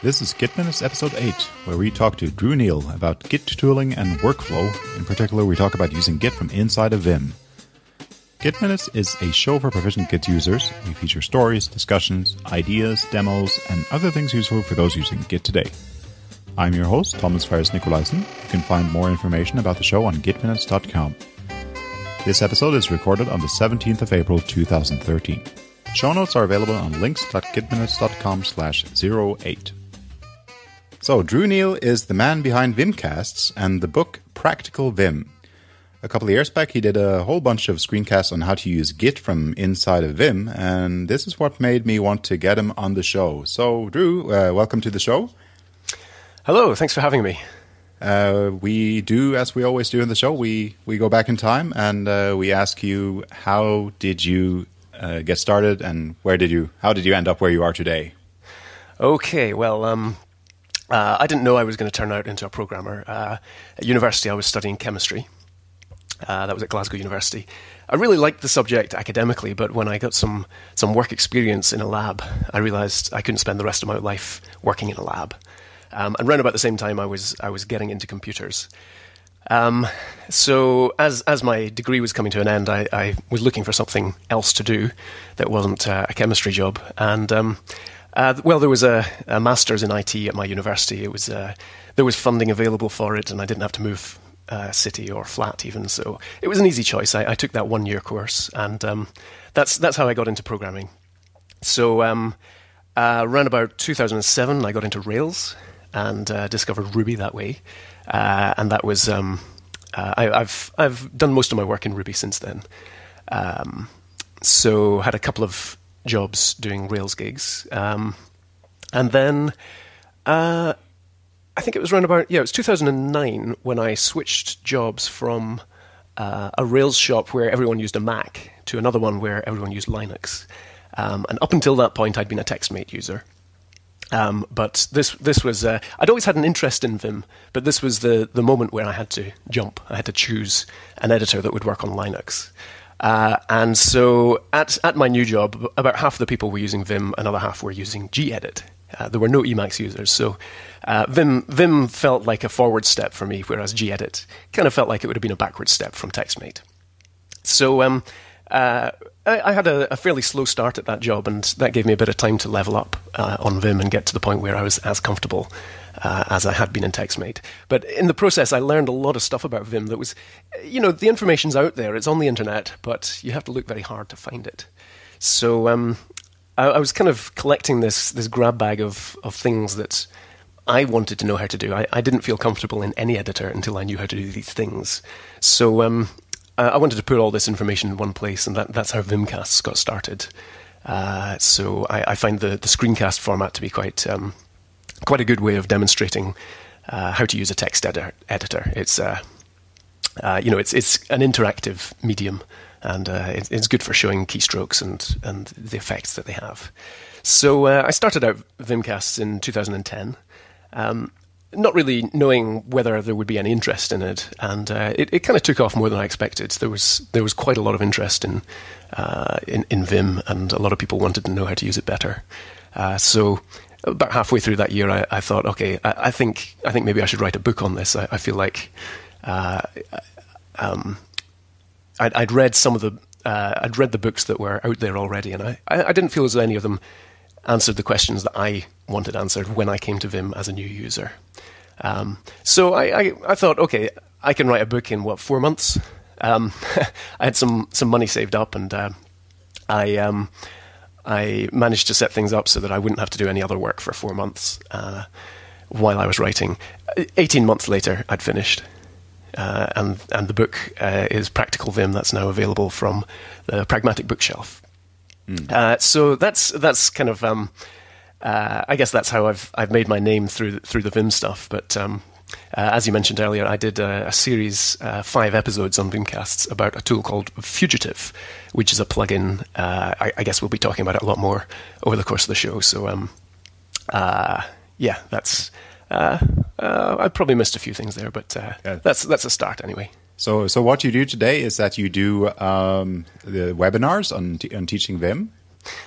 This is Git Minutes Episode 8, where we talk to Drew Neil about Git tooling and workflow. In particular, we talk about using Git from inside of Vim. Git Minutes is a show for proficient Git users. We feature stories, discussions, ideas, demos, and other things useful for those using Git today. I'm your host, Thomas Ferris Nicolaisen. You can find more information about the show on gitminutes.com. This episode is recorded on the 17th of April 2013. Show notes are available on links.gitminutes.com slash 08. So, Drew Neil is the man behind Vimcasts and the book Practical Vim. A couple of years back, he did a whole bunch of screencasts on how to use Git from inside of Vim, and this is what made me want to get him on the show. So, Drew, uh, welcome to the show. Hello, thanks for having me. Uh, we do as we always do in the show. We we go back in time and uh, we ask you how did you uh, get started and where did you how did you end up where you are today? Okay, well, um, uh, I didn't know I was going to turn out into a programmer. Uh, at university, I was studying chemistry. Uh, that was at Glasgow University. I really liked the subject academically, but when I got some some work experience in a lab, I realised I couldn't spend the rest of my life working in a lab. Um, and around about the same time, I was I was getting into computers. Um, so as as my degree was coming to an end, I, I, was looking for something else to do that wasn't uh, a chemistry job. And um, uh, well, there was a, a, master's in IT at my university. It was uh, there was funding available for it, and I didn't have to move uh, city or flat even. So it was an easy choice. I, I took that one year course, and um, that's that's how I got into programming. So um, uh, around about 2007, I got into Rails and uh, discovered Ruby that way. Uh, and that was um, I, have I've done most of my work in Ruby since then. Um, so had a couple of jobs doing Rails gigs, um, and then uh, I think it was around about yeah it was 2009 when I switched jobs from uh, a Rails shop where everyone used a Mac to another one where everyone used Linux. Um, and up until that point, I'd been a TextMate user. Um, but this this was uh, I'd always had an interest in Vim, but this was the the moment where I had to jump. I had to choose an editor that would work on Linux. Uh, and so at at my new job, about half of the people were using Vim, another half were using gedit. Uh, there were no Emacs users, so uh, Vim Vim felt like a forward step for me, whereas gedit kind of felt like it would have been a backward step from TextMate. So um, uh, I, I, had a, a, fairly slow start at that job, and that gave me a bit of time to level up uh, on Vim and get to the point where I was as comfortable uh, as I had been in TextMate. But in the process, I learned a lot of stuff about Vim that was, you know, the information's out there, it's on the internet, but you have to look very hard to find it. So um, I, I, was kind of collecting this this grab bag of of things that. I wanted to know how to do. I, I, didn't feel comfortable in any editor until I knew how to do these things. So um, uh, I wanted to put all this information in one place, and that, that's how Vimcasts got started. Uh, so I, I, find the, the screencast format to be quite um, quite a good way of demonstrating uh, how to use a text editor. editor. It's uh, uh, you know it's it's an interactive medium, and uh, it, it's good for showing keystrokes and and the effects that they have. So I started out Vimcasts in 2010. Um, not really knowing whether there would be any interest in it, and uh, it, it kind of took off more than I expected. There was there was quite a lot of interest in, uh, in in Vim, and a lot of people wanted to know how to use it better. Uh, so about halfway through that year, I, I thought, okay, I, I, think I think maybe I should write a book on this. I, I feel like uh, um, I'd, I'd, read some of the uh, I'd read the books that were out there already, and I, I didn't feel as though any of them answered the questions that I wanted answered when I came to Vim as a new user. Um, so I, I, thought, okay, I can write a book in what four months. Um, I had some some money saved up, and uh, I um, I managed to set things up so that I wouldn't have to do any other work for four months uh, while I was writing. Eighteen months later, I'd finished. Uh, and and the book uh, is Practical Vim. That's now available from the Pragmatic Bookshelf. Mm. so that's that's kind of um, uh, I guess that's how I've I've made my name through through the Vim stuff. But um, uh, as you mentioned earlier, I did a, a series, uh, five episodes on Vimcasts about a tool called Fugitive, which is a plugin. Uh, I, I, guess we'll be talking about it a lot more over the course of the show. So, um, uh, yeah, that's. Uh, I probably missed a few things there, but yeah. that's that's a start anyway. So, so what you do today is that you do um, the webinars on, on teaching Vim.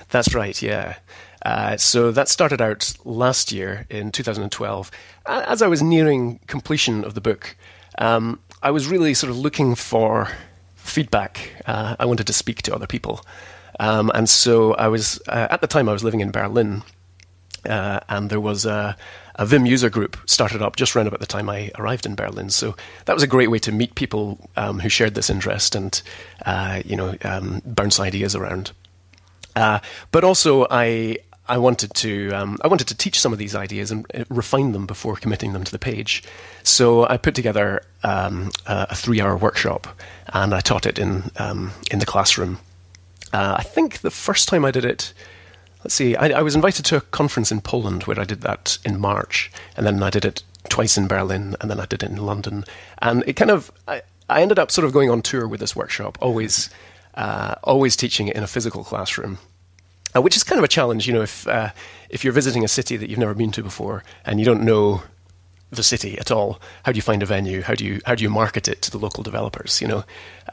That's right, yeah. Uh, so that started out last year in 2012. As I was nearing completion of the book, um, I was really sort of looking for feedback. Uh, I wanted to speak to other people. Um, and so I was, uh, at the time, I was living in Berlin, uh, and there was a, a, Vim user group started up just around about the time I arrived in Berlin. So that was a great way to meet people um, who shared this interest and, uh, you know, um, bounce ideas around. Uh, but also, I I wanted to um, I wanted to teach some of these ideas and uh, refine them before committing them to the page. So I put together um, a three-hour workshop, and I taught it in um, in the classroom. Uh, I think the first time I did it, let's see, I, I, was invited to a conference in Poland where I did that in March, and then I did it twice in Berlin, and then I did it in London, and it kind of I, I ended up sort of going on tour with this workshop, always uh, always teaching it in a physical classroom uh, which is kind of a challenge, you know, if uh, if you're visiting a city that you've never been to before and you don't know the city at all, how do you find a venue? How do you how do you market it to the local developers? You know,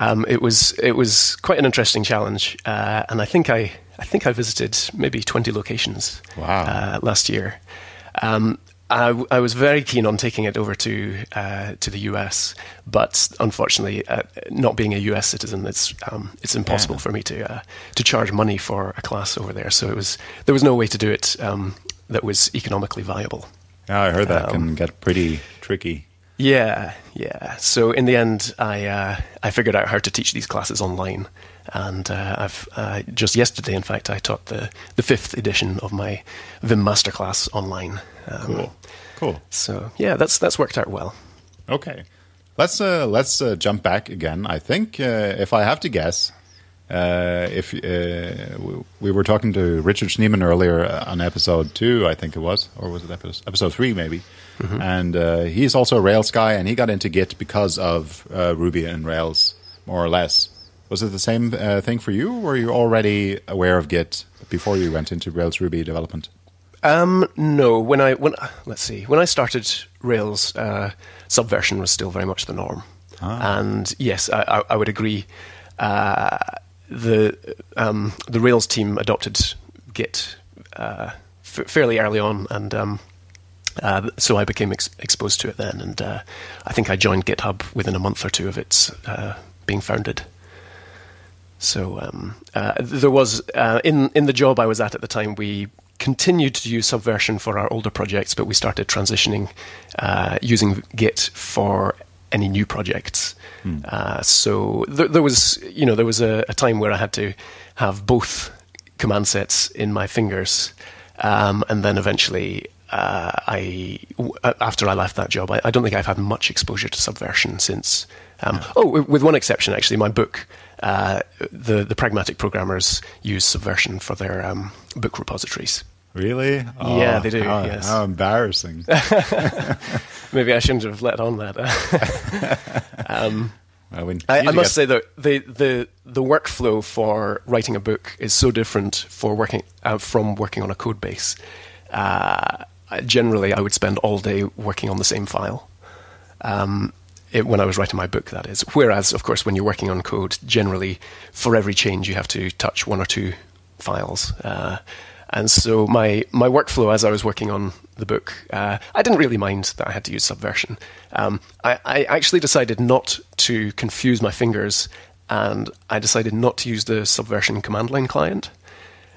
um, it was it was quite an interesting challenge, uh, and I think I I think I visited maybe twenty locations wow. Uh, last year. Um, I, I, was very keen on taking it over to uh, to the US, but unfortunately, uh, not being a US citizen, it's um, it's impossible yeah. for me to uh, to charge money for a class over there. So it was there was no way to do it um, that was economically viable. Yeah, I heard that um, can get pretty tricky. Yeah, yeah. So in the end, I uh, I figured out how to teach these classes online, and uh, I've uh, just yesterday, in fact, I taught the the fifth edition of my Vim masterclass online. Um, cool, cool. So yeah, that's that's worked out well. Okay, let's uh, let's uh, jump back again. I think uh, if I have to guess, uh, if uh, we were talking to Richard Schneeman earlier on episode two, I think it was, or was it episode, episode three, maybe? Mm-hmm. And uh, he's also a Rails guy, and he got into Git because of Ruby and Rails, more or less. Was it the same thing for you? were you already aware of Git before you went into Rails Ruby development? Um, no. When I when let's see, when I started Rails, Subversion was still very much the norm. Ah. And yes, I, I, would agree. Uh, the um, the Rails team adopted Git uh, f- fairly early on, and um, uh, so I became ex- exposed to it then. And uh, I think I joined GitHub within a month or two of its uh, being founded. So um, uh, there was uh, in in the job I was at at the time we continued to use Subversion for our older projects, but we started transitioning using Git for any new projects. Hmm. Uh, so there, there, was, you know, there was a, a, time where I had to have both command sets in my fingers, um, and then eventually, uh, I after I left that job, I, I, don't think I've had much exposure to Subversion since. Um, yeah. Oh, with one exception, actually, my book. Uh, the the pragmatic programmers use Subversion for their um, book repositories. Really? Oh, yeah, they do. How, yes. How embarrassing. Maybe I shouldn't have let on that. um, well, I, I, must say that the, the the workflow for writing a book is so different for working uh, from working on a code base. Uh, generally, I would spend all day working on the same file. Um, it, when I was writing my book, that is. Whereas, of course, when you're working on code, generally, for every change, you have to touch one or two files. Uh, and so my my workflow as I was working on the book, uh, I didn't really mind that I had to use Subversion. Um, I, I, actually decided not to confuse my fingers, and I decided not to use the Subversion command line client.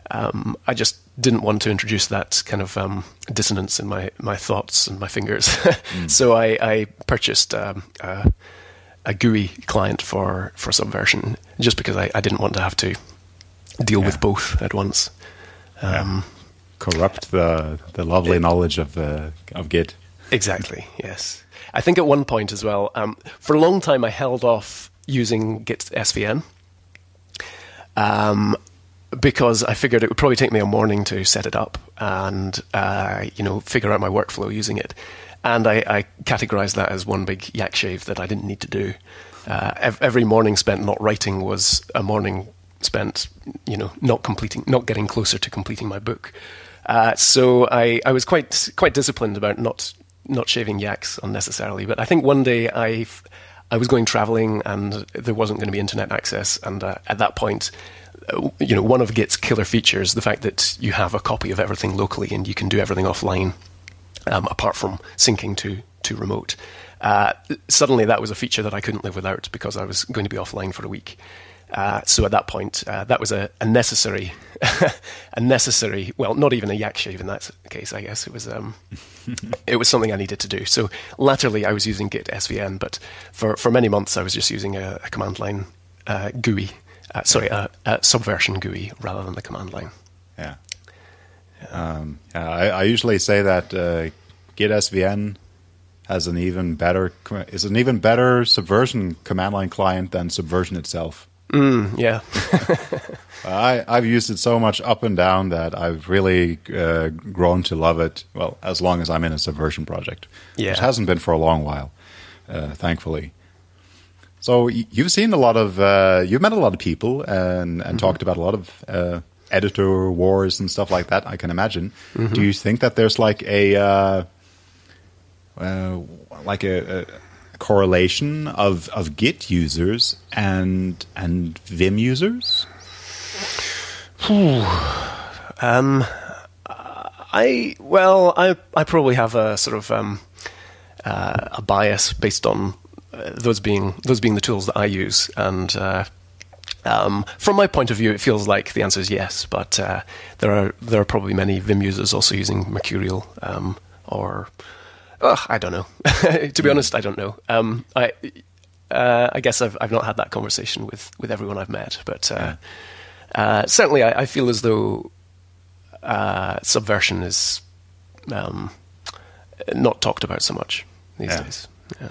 Um, I just didn't want to introduce that kind of um, dissonance in my, my thoughts and my fingers. mm. So I, I purchased um, a, a, GUI client for, for Subversion just because I, I didn't want to have to deal yeah. with both at once. Um, yeah. Corrupt the the lovely it, knowledge of uh, of Git. Exactly. Yes. I think at one point as well. Um, for a long time, I held off using Git SVN. Um, because I figured it would probably take me a morning to set it up and uh, you know figure out my workflow using it, and I, I categorized that as one big yak shave that I didn't need to do. Uh, every morning spent not writing was a morning spent, you know, not completing, not getting closer to completing my book. Uh, so I, I was quite quite disciplined about not not shaving yaks unnecessarily. But I think one day I I was going traveling and there wasn't going to be internet access. And uh, at that point, you know, one of Git's killer features, the fact that you have a copy of everything locally and you can do everything offline, um, apart from syncing to to remote. Uh, suddenly, that was a feature that I couldn't live without because I was going to be offline for a week. Uh, so at that point, uh, that was a, a necessary, a necessary. Well, not even a yak shave in that case. I guess it was. Um, it was something I needed to do. So latterly, I was using Git SVN, but for for many months, I was just using a, a command line uh, GUI. Uh, sorry, a, a, subversion GUI rather than the command line. Yeah. Um, yeah I, I, usually say that uh, Git SVN has an even better is an even better subversion command line client than subversion itself. Mm, yeah. I, I've used it so much up and down that I've really uh, grown to love it. Well, as long as I'm in a subversion project, yeah. which hasn't been for a long while, uh, thankfully. So you've seen a lot of, uh, you've met a lot of people and, and mm-hmm. talked about a lot of uh, editor wars and stuff like that. I can imagine. Mm-hmm. Do you think that there's like a, uh, uh, like a, a correlation of, of Git users and and Vim users? um, I well, I I probably have a sort of um, uh, a bias based on those being those being the tools that I use, and uh, um, from my point of view, it feels like the answer is yes. But uh, there are there are probably many Vim users also using Mercurial um, or I don't know. to be hmm. honest, I don't know. Um, I uh, I guess I've I've not had that conversation with, with everyone I've met, but uh, uh, certainly I, I, feel as though uh, subversion is um, not talked about so much these yeah. days. Yeah.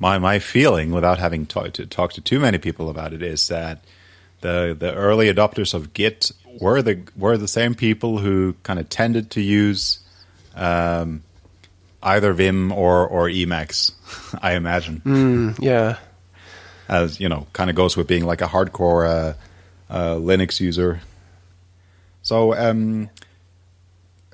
My my feeling, without having talked to, talked to too many people about it, is that the the early adopters of Git were the were the same people who kind of tended to use um, either Vim or or Emacs, I imagine. Mm, yeah, as you know, kind of goes with being like a hardcore uh, uh, Linux user. So um,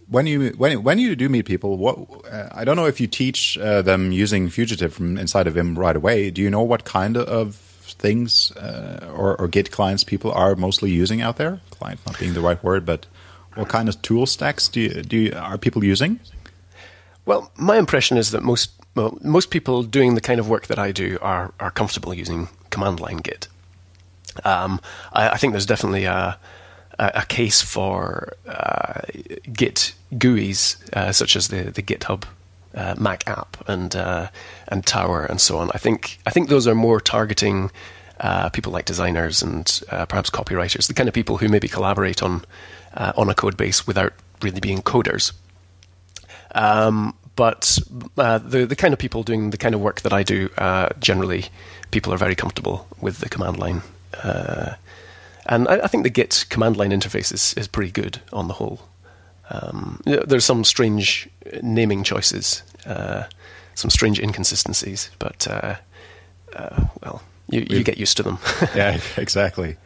when you when when you do meet people, what uh, I don't know if you teach uh, them using Fugitive from inside of Vim right away. Do you know what kind of things uh, or, or Git clients people are mostly using out there? Client not being the right word, but what kind of tool stacks do you, do you, are people using? Well, my impression is that most well, most people doing the kind of work that I do are are comfortable using command line Git. Um, I, I, think there's definitely a a, case for uh, Git GUIs uh, such as the the GitHub uh, Mac app and uh, and Tower and so on. I think I think those are more targeting uh, people like designers and uh, perhaps copywriters, the kind of people who maybe collaborate on on a code base without really being coders. Um, but uh, the the kind of people doing the kind of work that I do, uh, generally, people are very comfortable with the command line, uh, and I, I, think the Git command line interface is, is pretty good on the whole. Um, there's some strange naming choices, uh, some strange inconsistencies, but uh, uh, well, you, you get used to them. yeah, exactly.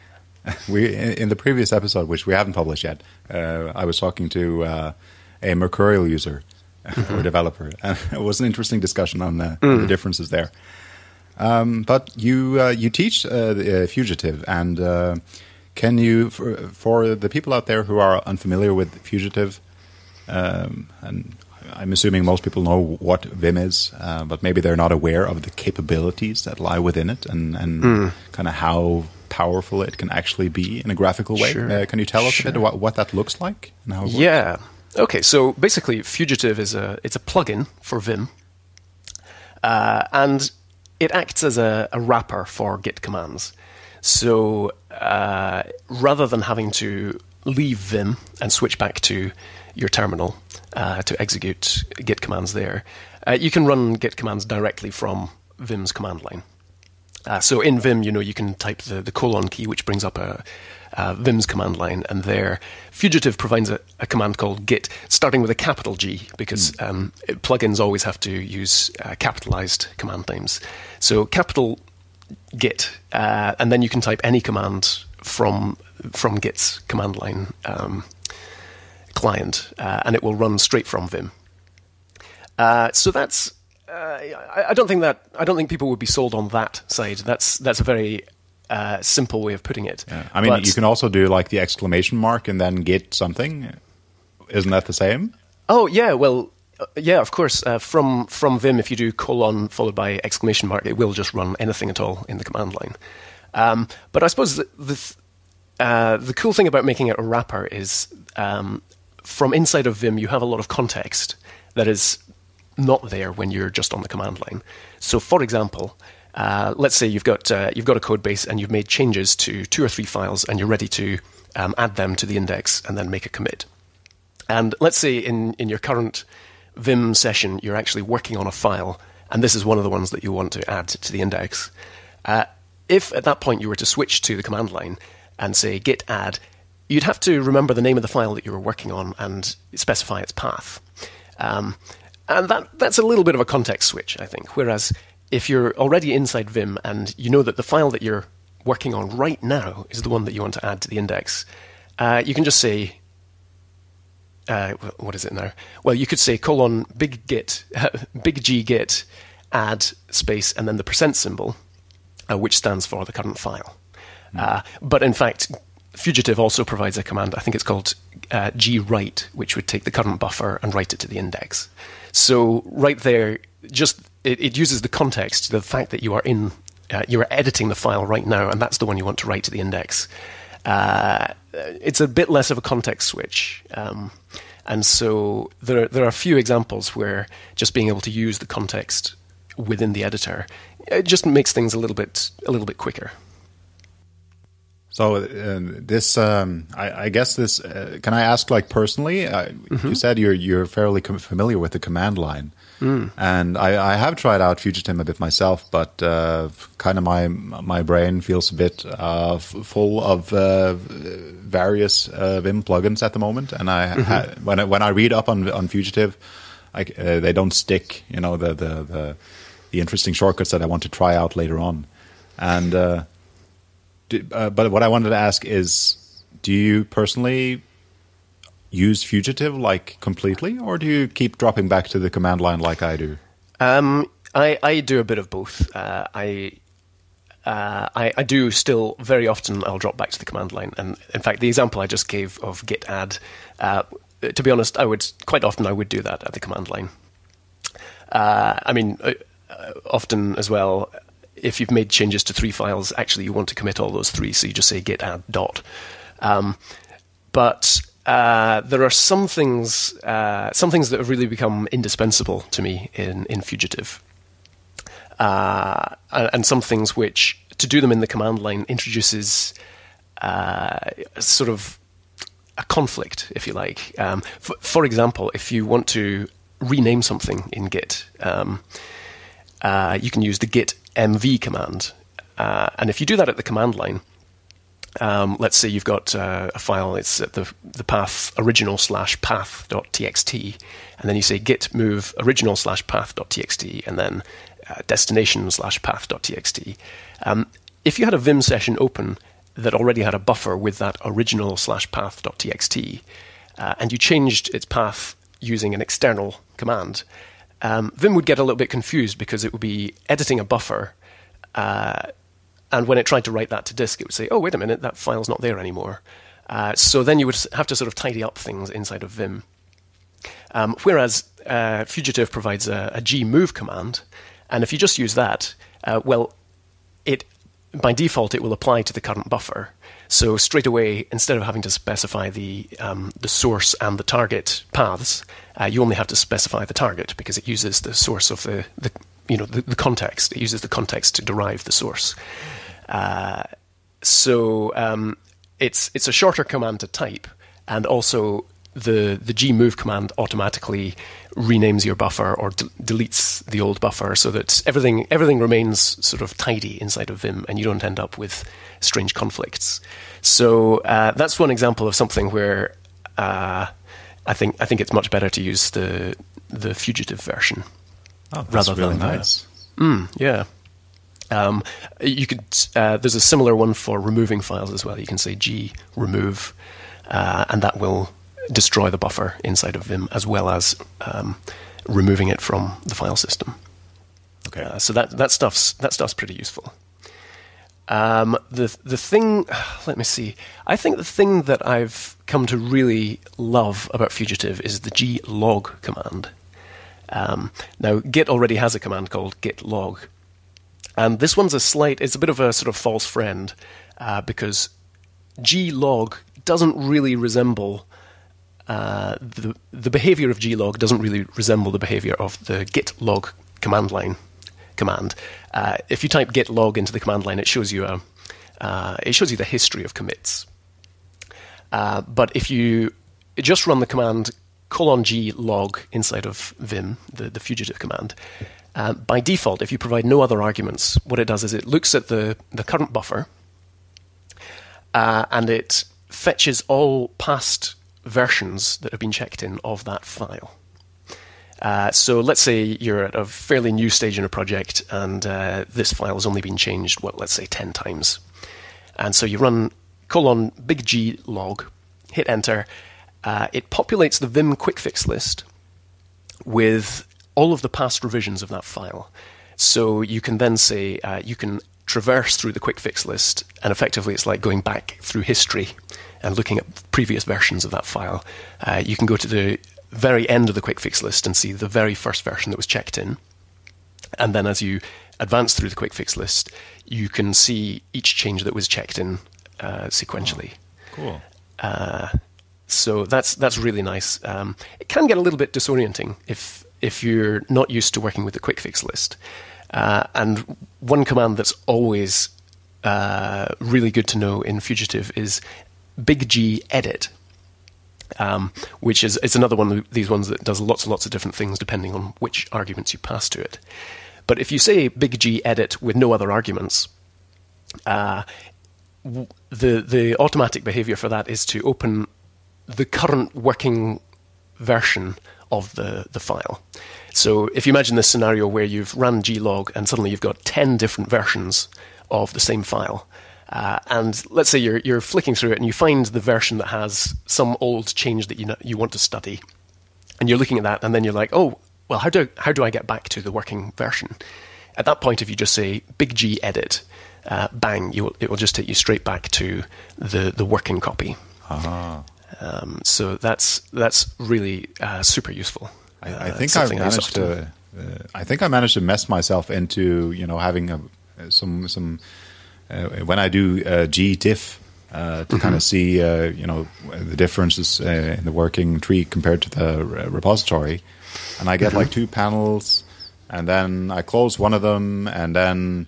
We in the previous episode, which we haven't published yet, I was talking to a Mercurial user mm-hmm. or developer. And it was an interesting discussion on, mm. the differences there. Um, but you uh, you teach uh, the, uh, Fugitive, and uh, can you for, for, the people out there who are unfamiliar with Fugitive, um, and I'm assuming most people know what Vim is, uh, but maybe they're not aware of the capabilities that lie within it, and, and mm. kind of how powerful it can actually be in a graphical way. Sure. Uh, can you tell us sure. a bit what, what that looks like and how it works? Yeah. Okay, so basically, Fugitive is a it's a plugin for Vim, uh, and it acts as a, a, wrapper for Git commands. So uh, rather than having to leave Vim and switch back to your terminal uh, to execute Git commands there, uh, you can run Git commands directly from Vim's command line. Uh, so in Vim, you know, you can type the, the colon key, which brings up a, uh, Vim's command line, and there, Fugitive provides a, a, command called git, starting with a capital G, because mm. um, plugins always have to use uh, capitalized command names. So capital git, uh, and then you can type any command from from Git's command line um, client, uh, and it will run straight from Vim. Uh, so that's I, I don't think that I don't think people would be sold on that side. That's that's a very uh, simple way of putting it. Yeah. I mean, But- you can also do like the exclamation mark and then git something. Isn't that the same? Oh yeah, well, uh, yeah, of course. Uh, from from Vim, if you do colon followed by exclamation mark, it will just run anything at all in the command line. Um, but I suppose the the, th- uh, the cool thing about making it a wrapper is um, from inside of Vim, you have a lot of context that is not there when you're just on the command line. So, for example. Uh, let's say you've got uh, you've got a code base and you've made changes to two or three files and you're ready to um, add them to the index and then make a commit. And let's say in, in your current Vim session, you're actually working on a file, and this is one of the ones that you want to add to the index. Uh, if at that point you were to switch to the command line and say git add, you'd have to remember the name of the file that you were working on and specify its path. Um, and that, that's a little bit of a context switch, I think. Whereas if you're already inside Vim and you know that the file that you're working on right now is the one that you want to add to the index, uh, you can just say uh, what is it now? Well, you could say colon big git, big G git, add space, and then the percent symbol, uh, which stands for the current file. Uh, but in fact, Fugitive also provides a command. I think it's called uh, write, which would take the current buffer and write it to the index. So right there, just it, it uses the context, the fact that you are in, uh, you are editing the file right now, and that's the one you want to write to the index. Uh, it's a bit less of a context switch. Um, and so there, there are a few examples where just being able to use the context within the editor it just makes things a little bit a little bit quicker. So uh, this, um, I, I guess this. Uh, can I ask, like personally? Uh, You said you're you're fairly com- familiar with the command line, and I, I have tried out Fugitive a bit myself, but uh, kind of my my brain feels a bit uh, f- full of uh, various uh, Vim plugins at the moment, and I ha- when I, when I read up on on Fugitive, I, uh, they don't stick. You know the, the the the interesting shortcuts that I want to try out later on, and. Uh, do, uh, but what I wanted to ask is, do you personally use Fugitive like completely, or do you keep dropping back to the command line like I do? Um, I, I do a bit of both. Uh, I, uh, I I do still very often. I'll drop back to the command line, and in fact, the example I just gave of git add, uh, to be honest, I would quite often I would do that at the command line. Uh, I mean, uh, uh, often as well, if you've made changes to three files, actually you want to commit all those three, so you just say git add dot. Um, but uh, there are some things, uh, some things that have really become indispensable to me in in Fugitive, uh, and, some things which to do them in the command line introduces uh, sort of a conflict, if you like. Um, for, for example, if you want to rename something in Git, um, uh, you can use the git mv command. And if you do that at the command line, um, let's say you've got uh, a file, it's at the, the path original slash path dot txt, and then you say git move original slash path dot txt, and then uh, destination slash path dot txt. Um, if you had a Vim session open that already had a buffer with that original slash path dot txt, uh, and you changed its path using an external command, um, Vim would get a little bit confused because it would be editing a buffer. Uh, and when it tried to write that to disk, it would say, "Oh, wait a minute, that file's not there anymore." Uh, so then you would have to sort of tidy up things inside of Vim. Um, whereas uh, Fugitive provides a, a gmove command, and if you just use that, uh, well, it by default it will apply to the current buffer. So straight away, instead of having to specify the um, the source and the target paths, uh, you only have to specify the target because it uses the source of the, the you know the, the context. It uses the context to derive the source. Uh, so um, it's it's a shorter command to type, and also the the gmove command automatically renames your buffer or de- deletes the old buffer, so that everything everything remains sort of tidy inside of Vim, and you don't end up with strange conflicts. So uh, that's one example of something where uh, I think I think it's much better to use the the fugitive version. Oh, Rather really than the- nice. Yeah. Um, you could. Uh, there's a similar one for removing files as well. You can say g remove, uh, and that will destroy the buffer inside of Vim as well as um, removing it from the file system. Okay. Uh, so that that stuff's that stuff's pretty useful. Um, the the thing, let me see. I think the thing that I've come to really love about Fugitive is the g log command. Um, now, Git already has a command called git log, and this one's a slight. It's a bit of a sort of false friend uh, because log doesn't really resemble uh, the the behavior of glog doesn't really resemble the behavior of the git log command line command. Uh, if you type git log into the command line, it shows you a uh, it shows you the history of commits. Uh, but if you just run the command colon g log inside of vim, the, the fugitive command, uh, by default, if you provide no other arguments, what it does is it looks at the, the current buffer uh, and it fetches all past versions that have been checked in of that file. Uh, so let's say you're at a fairly new stage in a project and uh, this file has only been changed, well, let's say 10 times. And so you run colon big G log, hit enter. Uh, it populates the Vim quick fix list with all of the past revisions of that file. So you can then say, uh, you can traverse through the quick fix list, and effectively it's like going back through history and looking at previous versions of that file. Uh, you can go to the very end of the quick fix list and see the very first version that was checked in. And then as you advance through the quick fix list, you can see each change that was checked in uh, sequentially. Oh, cool. Uh, so that's that's really nice. Um, it can get a little bit disorienting if if you're not used to working with the quick fix list. Uh, and one command that's always uh, really good to know in Fugitive is big G edit um, which is it's another one of these ones that does lots and lots of different things depending on which arguments you pass to it. But if you say big G edit with no other arguments, uh, the the automatic behavior for that is to open the current working version of the, the file. So if you imagine this scenario where you've run glog and suddenly you've got 10 different versions of the same file, uh, and let's say you're you're flicking through it and you find the version that has some old change that you know, you want to study, and you're looking at that, and then you're like, oh, well, how do how do I get back to the working version? At that point, if you just say big G edit, uh, bang, will, it will just take you straight back to the the working copy. Uh-huh. Um, so that's that's really uh, super useful. I, I uh, think I managed to. Uh, I think I managed to mess myself into you know having a, some some uh, when I do uh, gdiff uh, to mm-hmm. kind of see you know the differences in the working tree compared to the repository, and I get mm-hmm. like two panels, and then I close one of them, and then.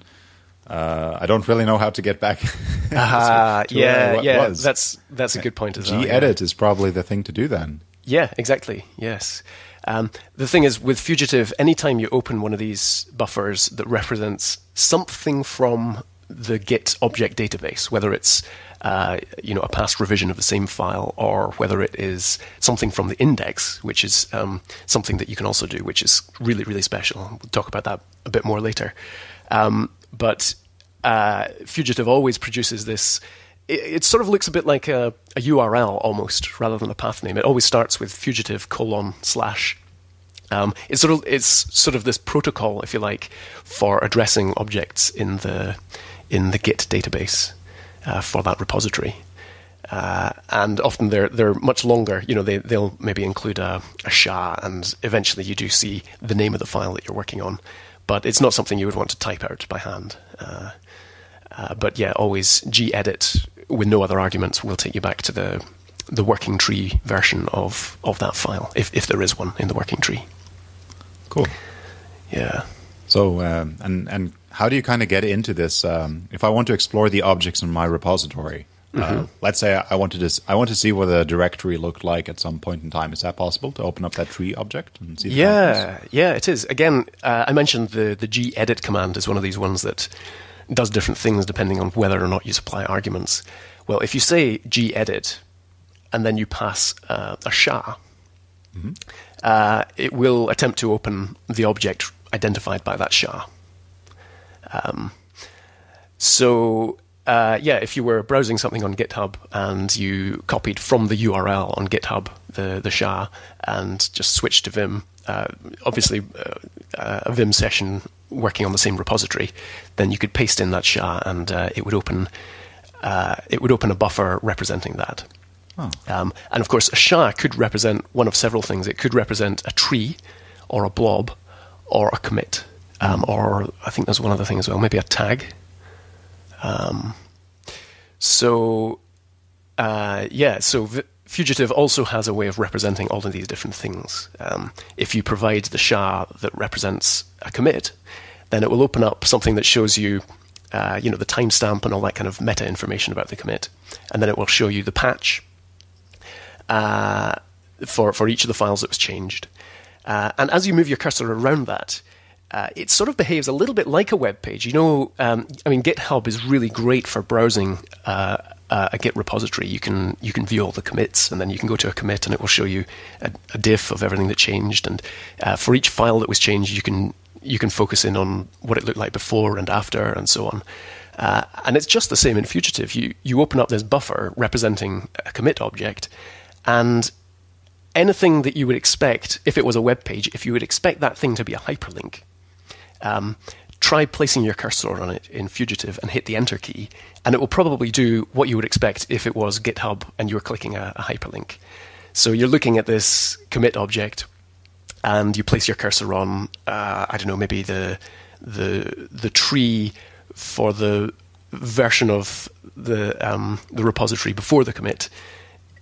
Uh, I don't really know how to get back. uh, yeah, yeah, was. that's that's a good point as well. Gedit yeah. is probably the thing to do then. Yeah, exactly. Yes. Um, the thing is, with Fugitive, anytime you open one of these buffers that represents something from the Git object database, whether it's uh, you know a past revision of the same file or whether it is something from the index, which is um, something that you can also do, which is really really special. We'll talk about that a bit more later. Um, but uh, Fugitive always produces this. It, it, sort of looks a bit like a, a URL almost, rather than a path name. It always starts with fugitive colon slash um, it's sort of it's sort of this protocol, if you like, for addressing objects in the in the Git database uh, for that repository. Uh, and often they're they're much longer. You know, they they'll maybe include a, a SHA, and eventually you do see the name of the file that you're working on. But it's not something you would want to type out by hand. Uh, uh, but yeah, always gedit with no other arguments will take you back to the the working tree version of of that file, if if there is one in the working tree. Cool. Yeah. So um, and and how do you kind of get into this? Um, if I want to explore the objects in my repository, mm-hmm. uh, let's say I want to I want to see what the directory looked like at some point in time. Is that possible to open up that tree object and see? yeah, yeah, it is. Again, uh, I mentioned the the gedit command is one of these ones that does different things depending on whether or not you supply arguments. Well, if you say gedit and then you pass uh, a SHA, mm-hmm. Uh, it will attempt to open the object identified by that SHA. Um, so uh, yeah, if you were browsing something on GitHub and you copied from the URL on GitHub the the SHA and just switched to Vim, uh, obviously uh, a Vim session working on the same repository, then you could paste in that SHA and uh, it would open uh, it would open a buffer representing that. Oh. Um, and of course, a SHA could represent one of several things. It could represent a tree, or a blob, or a commit, um, or I think there's one other thing as well, maybe a tag. Um, so, uh, yeah, so v- Fugitive also has a way of representing all of these different things. Um, if you provide the SHA that represents a commit, then it will open up something that shows you, uh, you know, the timestamp and all that kind of meta information about the commit, and then it will show you the patch uh, for for each of the files that was changed. Uh, and as you move your cursor around that, uh, it sort of behaves a little bit like a web page. You know, um, I mean, GitHub is really great for browsing uh, uh, a Git repository. You can you can view all the commits, and then you can go to a commit, and it will show you a, a diff of everything that changed. And uh, for each file that was changed, you can you can focus in on what it looked like before and after, and so on. Uh, and it's just the same in Fugitive. You you open up this buffer representing a commit object, and anything that you would expect if it was a web page, if you would expect that thing to be a hyperlink, um, try placing your cursor on it in Fugitive and hit the Enter key, and it will probably do what you would expect if it was GitHub and you were clicking a, a hyperlink. So you're looking at this commit object, and you place your cursor on, uh, I don't know, maybe the the the tree for the version of the um, the repository before the commit,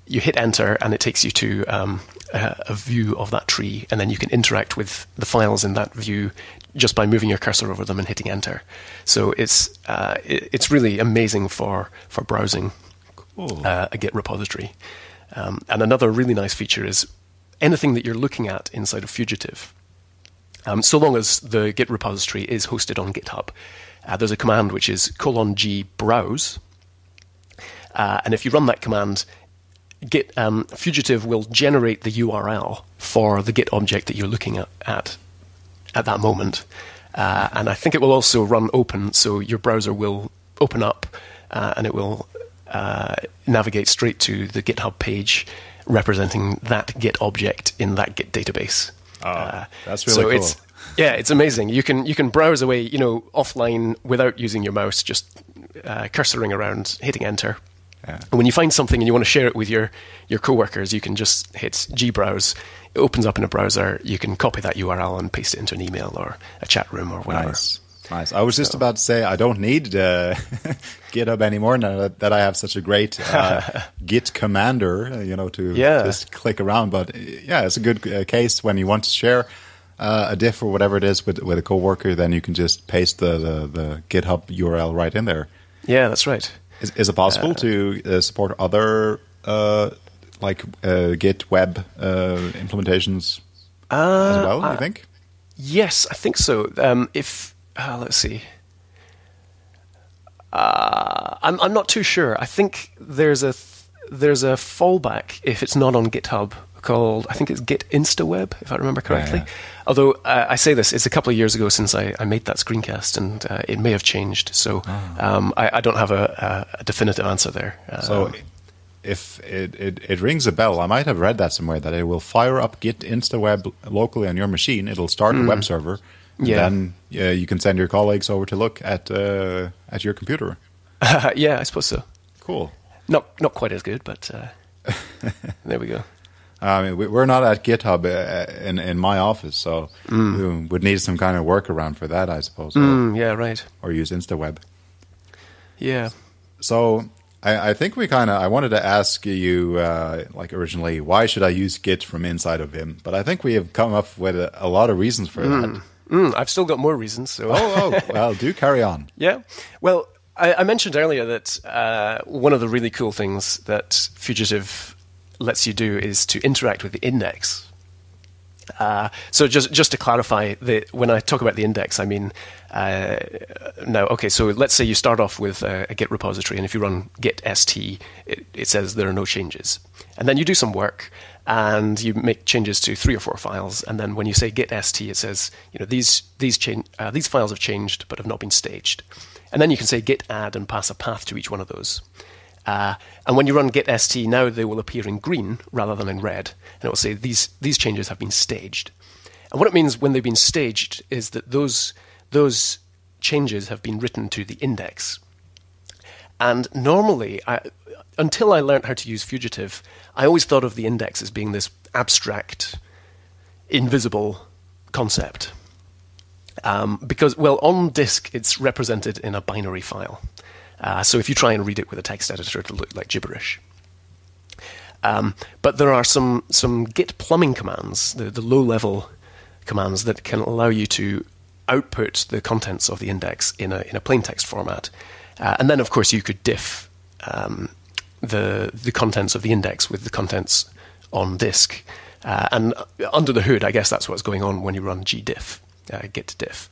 you hit enter and it takes you to um, a, a, view of that tree, and then you can interact with the files in that view just by moving your cursor over them and hitting enter. So it's uh, it, it's really amazing for for browsing Cool. uh, a Git repository. Um, and another really nice feature is anything that you're looking at inside of Fugitive. Um, so long as the Git repository is hosted on GitHub, uh, there's a command which is colon g browse, uh, and if you run that command, Git um, Fugitive will generate the URL for the Git object that you're looking at at, at that moment. Uh, and I think it will also run open, so your browser will open up uh, and it will uh, navigate straight to the GitHub page representing that Git object in that Git database. Oh, that's really so cool. It's, yeah, it's amazing. You can you can browse away, you know, offline without using your mouse, just uh, cursoring around, hitting enter. Yeah. And when you find something and you want to share it with your, your coworkers, you can just hit gbrowse. It opens up in a browser. You can copy that URL and paste it into an email or a chat room or whatever. Nice. Nice. I was just about to say I don't need uh, GitHub anymore now that, that I have such a great uh, Git commander, uh, you know, to Yeah. just click around. But uh, yeah, it's a good uh, case when you want to share uh, a diff or whatever it is with with a coworker. Then you can just paste the the, the GitHub URL right in there. Yeah, that's right. Is, is it possible to uh, support other uh, like uh, Git web uh, implementations as well? you think? Yes, I think so. Um, if uh, let's see, uh, I'm I'm not too sure. I think there's a th- there's a fallback if it's not on GitHub called I think it's Git InstaWeb if I remember correctly. yeah. Although uh, I say this, it's a couple of years ago since I, I made that screencast, and uh, it may have changed. So um, I, I don't have a, a, definitive answer there. Uh, So if it, it, it rings a bell, I might have read that somewhere that it will fire up Git InstaWeb locally on your machine. It'll start a web server. and Mm. Yeah. Then uh, you can send your colleagues over to look at uh, at your computer. yeah, I suppose so. Cool. Not not quite as good, but uh, there we go. I mean, we- we're not at GitHub uh, in in my office, so we would need some kind of workaround for that, I suppose, or, Mm, yeah, right. or use InstaWeb. Yeah. So I, I think we kind of I wanted to ask you uh, like originally why should I use Git from inside of Vim, but I think we have come up with a, a lot of reasons for that. Mm, I've still got more reasons. So Oh, oh, well, do carry on. yeah. Well, I, I mentioned earlier that uh, one of the really cool things that Fugitive lets you do is to interact with the index. Uh, so just just to clarify, the, when I talk about the index, I mean uh, now. Okay, so let's say you start off with a, a Git repository, and if you run git st, it, it says there are no changes, and then you do some work, and you make changes to three or four files, and then when you say git st, it says you know these these cha- uh, these files have changed but have not been staged, and then you can say git add and pass a path to each one of those. Uh, and when you run git st, now they will appear in green rather than in red, and it will say these these changes have been staged. And what it means when they've been staged is that those those changes have been written to the index. And normally, I, until I learned how to use Fugitive, I always thought of the index as being this abstract, invisible concept. Um, because, well, on disk, it's represented in a binary file. Uh, so if you try and read it with a text editor, it'll look like gibberish. Um, but there are some, some Git plumbing commands, the, the low level commands that can allow you to output the contents of the index in a, in a plain text format. Uh, and then, of course, you could diff um, the, the contents of the index with the contents on disk. Uh, and under the hood, I guess that's what's going on when you run gdiff, uh, git diff.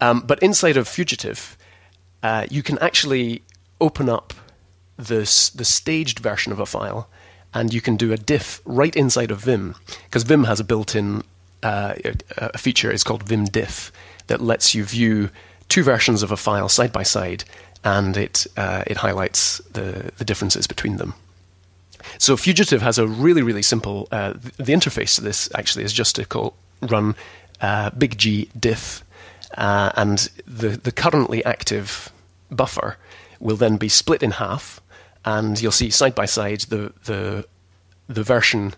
Um, but inside of Fugitive, uh, you can actually open up the, the staged version of a file and you can do a diff right inside of Vim because Vim has a built-in uh, feature is called Vim diff that lets you view two versions of a file side by side and it uh, it highlights the the differences between them. So Fugitive has a really really simple uh, the interface to this actually is just to call run uh, big G diff uh, and the the currently active buffer will then be split in half and you'll see side by side the the the version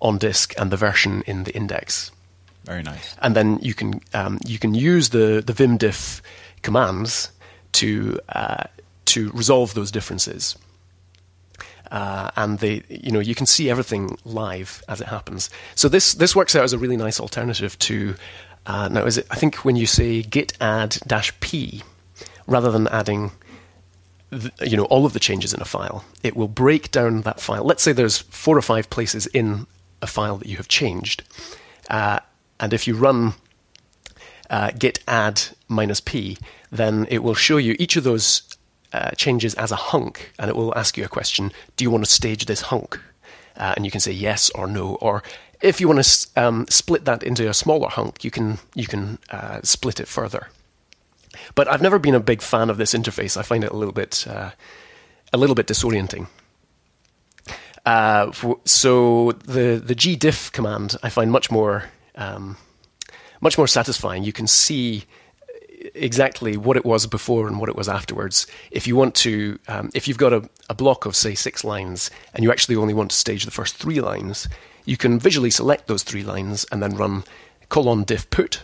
on disk and the version in the index. Very nice. And then you can um, you can use the the vimdiff commands to uh, to resolve those differences. Uh, and they, you know, you can see everything live as it happens. So this this works out as a really nice alternative to uh, now. Is it? I think when you say git add dash p, rather than adding you know all of the changes in a file. It will break down that file. Let's say there's four or five places in a file that you have changed, uh, and if you run uh, git add minus p, then it will show you each of those uh, changes as a hunk, and it will ask you a question: Do you want to stage this hunk? Uh, and you can say yes or no, or if you want to um, split that into a smaller hunk, you can you can uh, split it further. But I've never been a big fan of this interface. I find it a little bit uh, a little bit disorienting. Uh, so the the gdiff command I find much more um, much more satisfying. You can see exactly what it was before and what it was afterwards. If you want to, um, if you've got a, a block of say six lines and you actually only want to stage the first three lines, you can visually select those three lines and then run colon diff put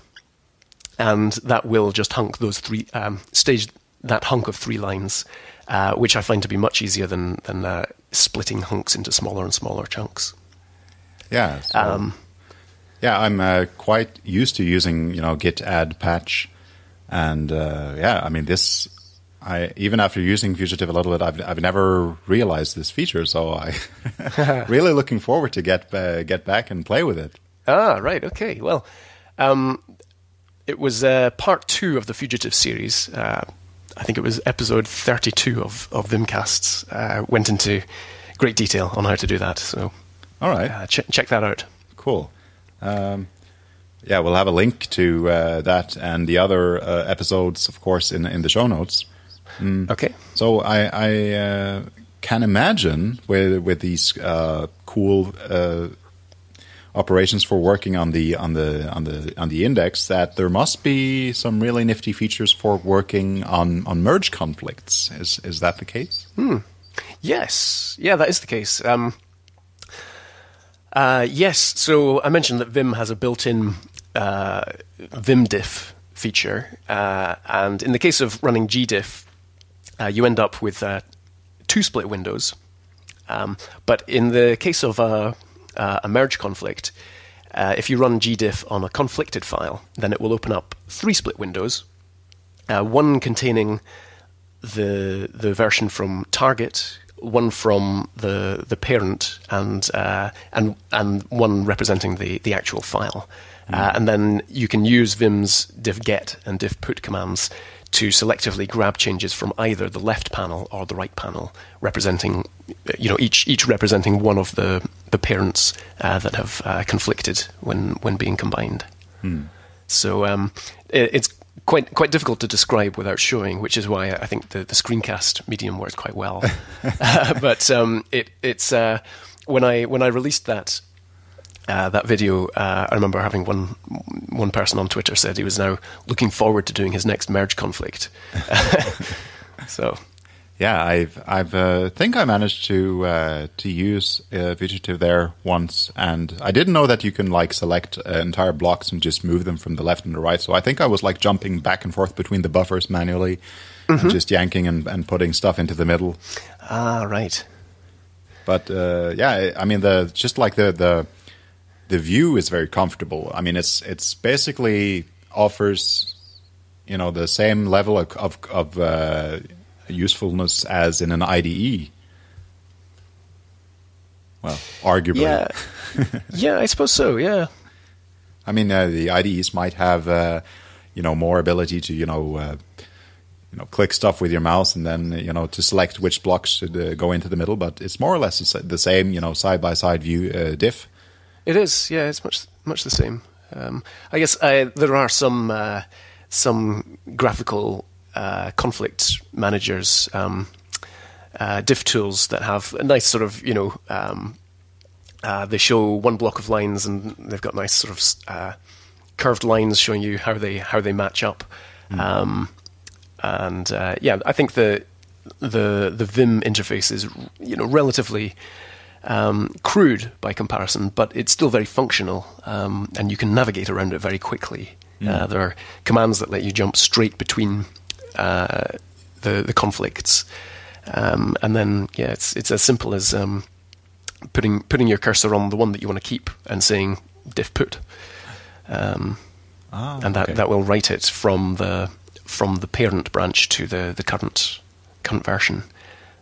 and that will just hunk those three um, stage that hunk of three lines, uh, which I find to be much easier than than uh, splitting hunks into smaller and smaller chunks. Yeah. So, um, yeah, I'm uh, quite used to using you know git add patch, and uh, yeah, I mean this. I even after using Fugitive a little bit, I've I've never realized this feature, so I really looking forward to get uh, get back and play with it. Ah, right, okay. Well, um, it was uh, part two of the Fugitive series. Uh, I think it was episode 32 of, of Vimcasts. Uh, went into great detail on how to do that. So, all right, uh, ch- check that out. Cool. Um, yeah, we'll have a link to uh, that and the other uh, episodes, of course, in in the show notes. Mm. Okay. So I, I can imagine with with these cool operations for working on the on the on the on the index that there must be some really nifty features for working on on merge conflicts. Is is that the case? Hmm. Yes, yeah, that is the case. Um, uh, yes, so I mentioned that Vim has a built-in uh, vimdiff feature, uh, and in the case of running gdiff, uh, you end up with uh, two split windows. Um, but in the case of uh, uh, a merge conflict, uh, if you run gdiff on a conflicted file, then it will open up three split windows, uh, one containing the the version from target, one from the the parent, and uh, and and one representing the the actual file. Mm. and then you can use Vim's diff get and diff put commands to selectively grab changes from either the left panel or the right panel, representing, you know, each each representing one of the the parents uh, that have uh, conflicted when when being combined. Hmm. So um, it, it's quite quite difficult to describe without showing, which is why I think the, the screencast medium works quite well. uh, but um, it it's uh, when I when I released that uh, that video, uh, I remember having one one person on Twitter said he was now looking forward to doing his next merge conflict. so, yeah, I've I've uh, think I managed to uh, to use uh, Fugitive there once, and I didn't know that you can like select uh, entire blocks and just move them from the left and the right. So I think I was like jumping back and forth between the buffers manually, mm-hmm. and just yanking and, and putting stuff into the middle. Ah, right. But uh, yeah, I mean the just like the the the view is very comfortable. I mean, it's it's basically offers you know the same level of of, of uh, usefulness as in an IDE. Well, arguably. Yeah, yeah, I suppose so. Yeah. I mean, uh, the IDEs might have uh, you know more ability to you know uh, you know click stuff with your mouse and then you know to select which blocks should uh, go into the middle, but it's more or less the same you know side by side view uh, diff. It is, yeah, it's much much the same. Um, I guess uh, there are some uh, some graphical uh, conflict managers, um, uh, diff tools that have a nice sort of you know um, uh, they show one block of lines and they've got nice sort of uh, curved lines showing you how they how they match up. Mm. and yeah, I think the the the Vim interface is you know relatively um, crude by comparison, but it's still very functional, um, and you can navigate around it very quickly. Mm. Uh, there are commands that let you jump straight between uh, the the conflicts, um, and then yeah, it's it's as simple as um, putting putting your cursor on the one that you want to keep and saying diff put, um, ah, and that, okay. that will write it from the from the parent branch to the the current current version.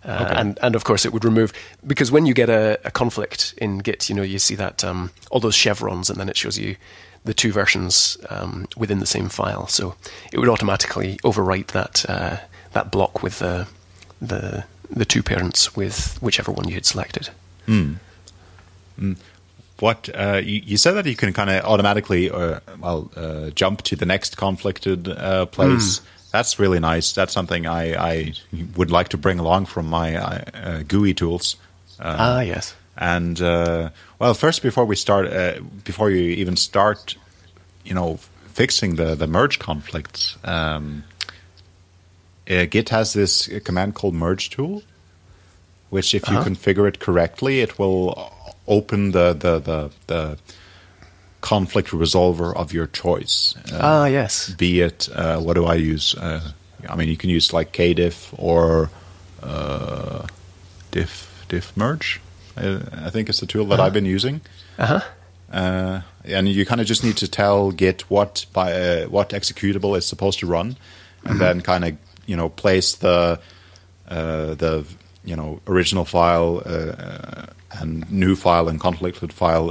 Uh, okay. and and of course it would remove because when you get a, a conflict in Git, you know you see that um, all those chevrons, and then it shows you the two versions um, within the same file. So it would automatically overwrite that uh, that block with the the the two parents with whichever one you had selected. Mm. Mm. What uh, you, you, said that you can kind of automatically, uh, well, uh, jump to the next conflicted uh, place. Mm that's really nice. That's something I, I would like to bring along from my uh, GUI tools. Um, ah, yes. And uh, well, first before we start, uh, before you even start, you know, fixing the the merge conflicts, um, uh, Git has this command called merge tool, which if you -huh. configure it correctly, it will open the the the, the conflict resolver of your choice. Uh, ah, yes. Be it, uh, what do I use? Uh, I mean, you can use like kdiff or uh, diff diff merge. I, I think it's the tool that -huh. I've been using. Uh-huh. Uh, and you kind of just need to tell Git what by uh, what executable is supposed to run, and mm -hmm. then kind of you know place the the you know original file and new file and conflicted file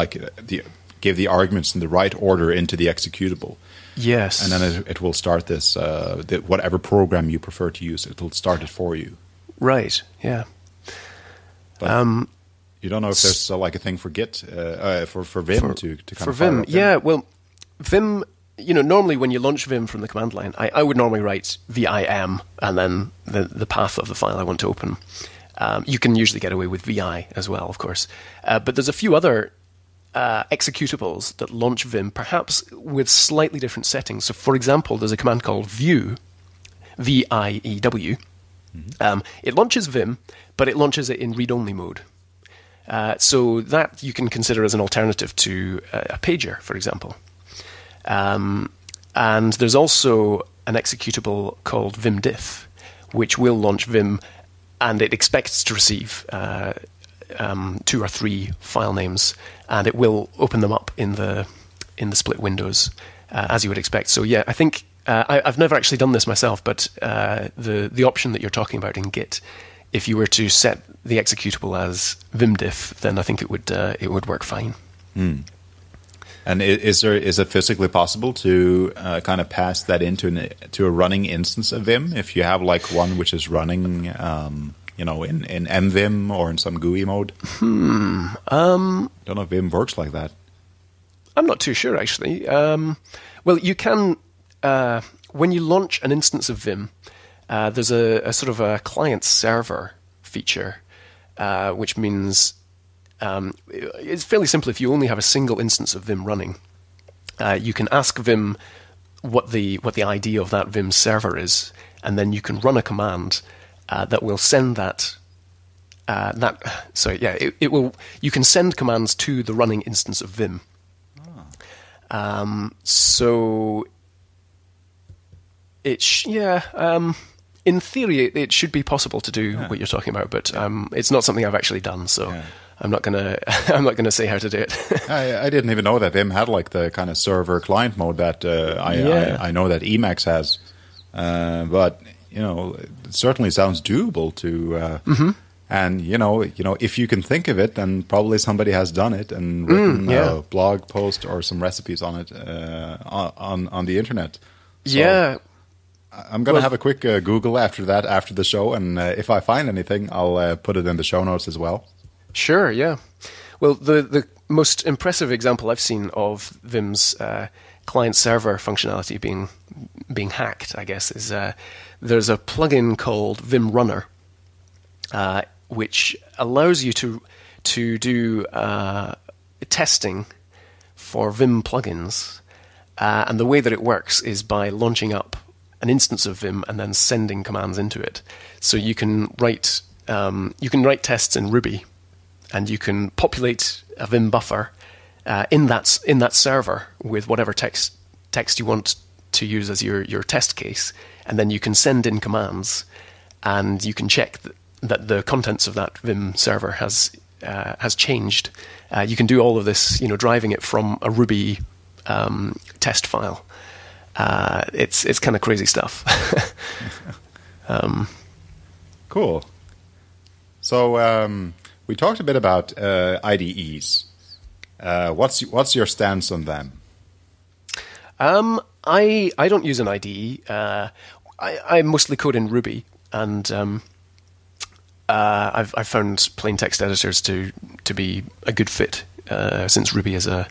like the give the arguments in the right order into the executable. Yes. And then it, it will start this, uh, the, whatever program you prefer to use, it will start it for you. Right, yeah. But um, you don't know if there's uh, like a thing for Git, uh, uh for, for Vim for, to, to kind for of Vim, yeah, well, Vim, you know, normally when you launch Vim from the command line, I, I would normally write VIM and then the, the path of the file I want to open. Um, you can usually get away with VI as well, of course. Uh, but there's a few other uh, executables that launch Vim, perhaps with slightly different settings. So, for example, there's a command called view, V I E W. Mm-hmm. Um, it launches Vim, but it launches it in read only mode. Uh, so, that you can consider as an alternative to a, a pager, for example. Um, and there's also an executable called vimdiff, which will launch Vim and it expects to receive uh, um, two or three file names, and it will open them up in the in the split windows uh, as you would expect. So yeah, I think uh, I, have never actually done this myself, but uh, the the option that you're talking about in Git, if you were to set the executable as vimdiff, then I think it would uh, it would work fine. Mm. And is there is it physically possible to uh, kind of pass that into an, to a running instance of Vim if you have like one which is running um, you know, in, in MVim or in some GUI mode? Hmm. Um, Don't know if Vim works like that. I'm not too sure, actually. Um, well, you can, uh, when you launch an instance of Vim, uh, there's a, a, sort of a client server feature, uh, which means um, it's fairly simple. If you only have a single instance of Vim running, uh, you can ask Vim what the what the ID of that Vim server is, and then you can run a command uh, that will send that. Uh, that so yeah, it, it, will. You can send commands to the running instance of Vim. Ah. Um, so it sh- yeah. Um, in theory, it, it, should be possible to do yeah. what you're talking about, but um, it's not something I've actually done. So. Yeah. I'm not gonna I'm not gonna say how to do it. I, I, didn't even know that Vim had like the kind of server client mode that uh, I, yeah. I, I know that Emacs has, uh, but you know it certainly sounds doable to. Uh, mm-hmm. And you know, you know, if you can think of it, then probably somebody has done it and mm, written mm, yeah. a blog post or some recipes on it uh, on on the internet. So, yeah, I'm going to well, have a quick uh, Google after that, after the show, and uh, if I find anything, I'll uh, put it in the show notes as well. Sure, yeah. Well, the the most impressive example I've seen of Vim's uh, client server functionality being being hacked, I guess, is uh, there's a plugin called Vimrunner, uh, which allows you to to do uh, testing for Vim plugins, uh, and the way that it works is by launching up an instance of Vim and then sending commands into it. So you can write um, you can write tests in Ruby and you can populate a Vim buffer uh, in that in that server with whatever text text you want to use as your your test case, and then you can send in commands, and you can check th- that the contents of that Vim server has uh, has changed. Uh, you can do all of this, you know, driving it from a Ruby um, test file. Uh, it's it's kind of crazy stuff. um, cool. So um, we talked a bit about uh, IDEs. Uh, what's what's your stance on them? Um, I I don't use an IDE. Uh, I, I mostly code in Ruby, and um, uh, I've I've found plain text editors to to be a good fit uh, since Ruby is a,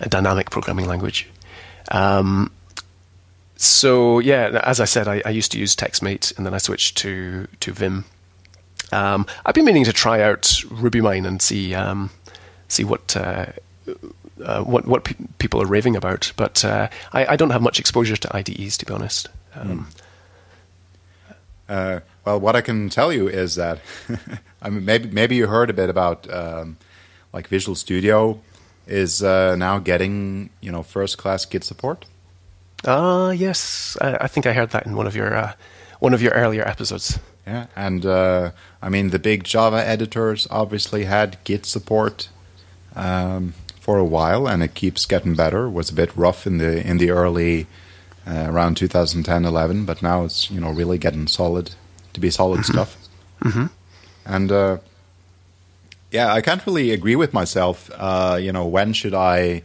a dynamic programming language. Um, so yeah, as I said, I, I, used to use TextMate, and then I switched to to Vim um, I've been meaning to try out RubyMine and see um, see what. Uh, uh, what what pe- people are raving about, but uh, I, I, don't have much exposure to IDEs to be honest. Um, mm. well, what I can tell you is that I mean maybe maybe you heard a bit about um, like Visual Studio is uh, now getting you know first class Git support. Ah, yes, I, I, think I heard that in one of your uh, one of your earlier episodes. Yeah, and uh, I mean the big Java editors obviously had Git support um, for a while, and it keeps getting better. It was a bit rough in the in the early uh, around 2010, 11, but now it's you know really getting solid to be solid mm-hmm. stuff. Mm-hmm. And uh, yeah, I can't really agree with myself. Uh, you know, when should I?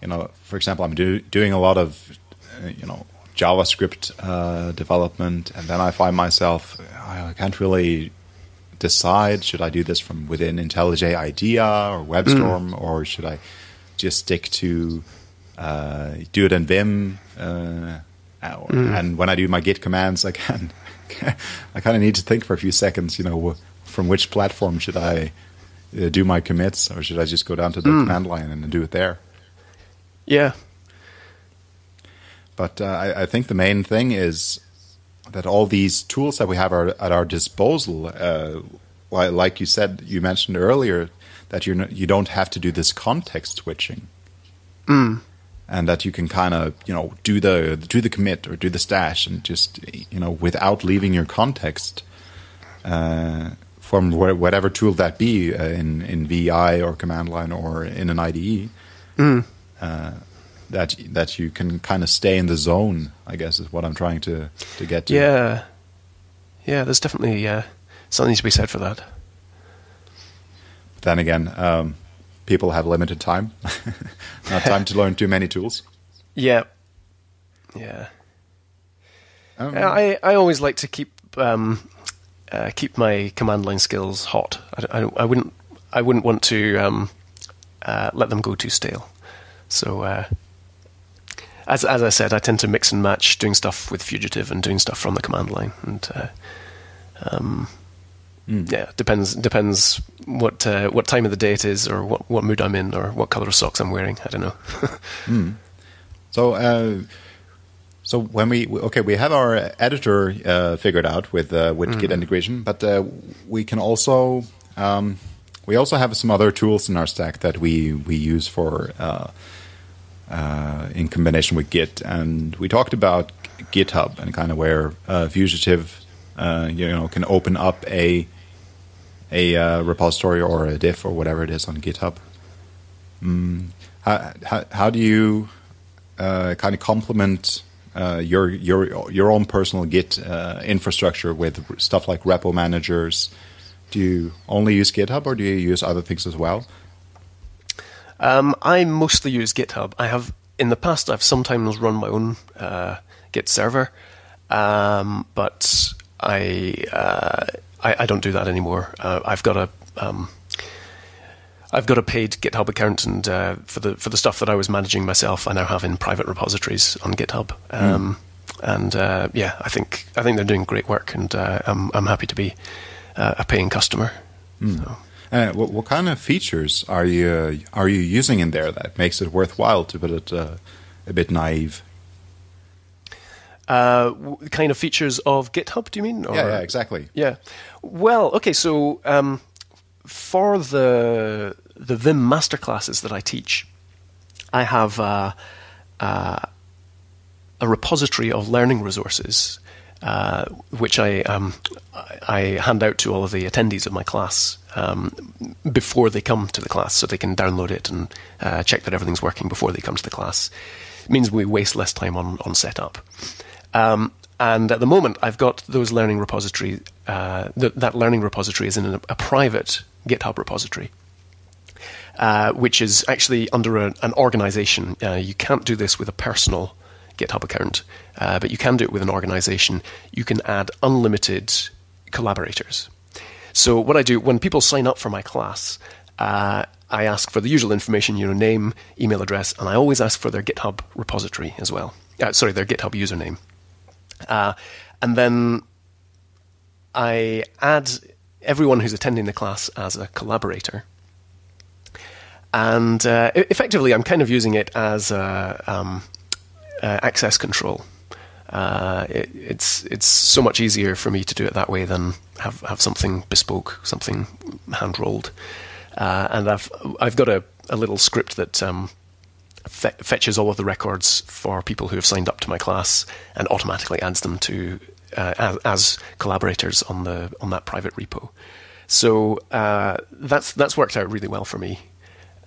You know, for example, I'm do, doing a lot of uh, you know JavaScript uh, development, and then I find myself I can't really decide should I do this from within IntelliJ IDEA or WebStorm, mm. or should I just stick to uh, do it in Vim? Uh, mm. And when I do my Git commands, I can I kind of need to think for a few seconds. You know, from which platform should I uh, do my commits, or should I just go down to the mm. command line and do it there? Yeah, but uh, I, I, think the main thing is that all these tools that we have are at our disposal. Uh, like you said, you mentioned earlier that you you don't have to do this context switching, mm. and that you can kind of you know do the do the commit or do the stash and just you know without leaving your context. Uh, from whatever tool that be uh, in in VI or command line or in an IDE, mm. That that you can kind of stay in the zone. I guess is what I'm trying to to get to. Yeah, yeah. There's definitely uh, something to be said for that. But then again, um, people have limited time, not time to learn too many tools. Yeah, yeah. Um, I I always like to keep um, uh, keep my command line skills hot. I, I, I wouldn't I wouldn't want to um, uh, let them go too stale. So uh, as as I said, I tend to mix and match doing stuff with Fugitive and doing stuff from the command line, and uh, um, Yeah, depends depends what uh, what time of the day it is, or what, what mood I'm in, or what color of socks I'm wearing. I don't know. So, uh, so when we okay, we have our editor uh, figured out with uh, with Git integration, but uh, we can also um, we also have some other tools in our stack that we we use for uh, in combination with Git, and we talked about GitHub and kind of where uh, Fugitive uh, you know can open up a a uh, repository or a diff or whatever it is on GitHub. Mm, how, how how do you uh, kind of complement uh, your your your own personal Git infrastructure with stuff like repo managers? Do you only use GitHub, or do you use other things as well? Um, I mostly use GitHub. I have in the past I've sometimes run my own uh, Git server, um, but I, uh, I I don't do that anymore. Uh, I've got a um, I've got a paid GitHub account, and uh, for the for the stuff that I was managing myself, I now have in private repositories on GitHub. Um, And uh, yeah, I think I think they're doing great work, and uh, I'm I'm happy to be uh, a paying customer. So. Uh, what, what kind of features are you are you using in there that makes it worthwhile to put it uh, a bit naive? Uh, kind of features of GitHub, do you mean? Or- Yeah, yeah, exactly. Yeah. Well, okay. So um, for the the Vim masterclasses that I teach, I have uh, uh, a repository of learning resources, uh, which I um, I hand out to all of the attendees of my class um, before they come to the class, so they can download it and uh, check that everything's working before they come to the class. It means we waste less time on on setup. Um, and at the moment, I've got those learning repository. Uh, th- that learning repository is in a, a private GitHub repository, uh, which is actually under a, an organization. Uh, you can't do this with a personal GitHub account, uh, but you can do it with an organization. You can add unlimited collaborators. So what I do when people sign up for my class, uh, I ask for the usual information, you know, name, email address, and I always ask for their GitHub repository as well. Uh, sorry, their GitHub username. Uh, and then I add everyone who's attending the class as a collaborator. And uh, effectively, I'm kind of using it as a, um, uh, access control. Uh, it, it's it's so much easier for me to do it that way than have, have something bespoke, something hand rolled. Uh, and I've I've got a, a little script that um, fe- fetches all of the records for people who have signed up to my class and automatically adds them to uh, as, as collaborators on the on that private repo. So uh, that's that's worked out really well for me,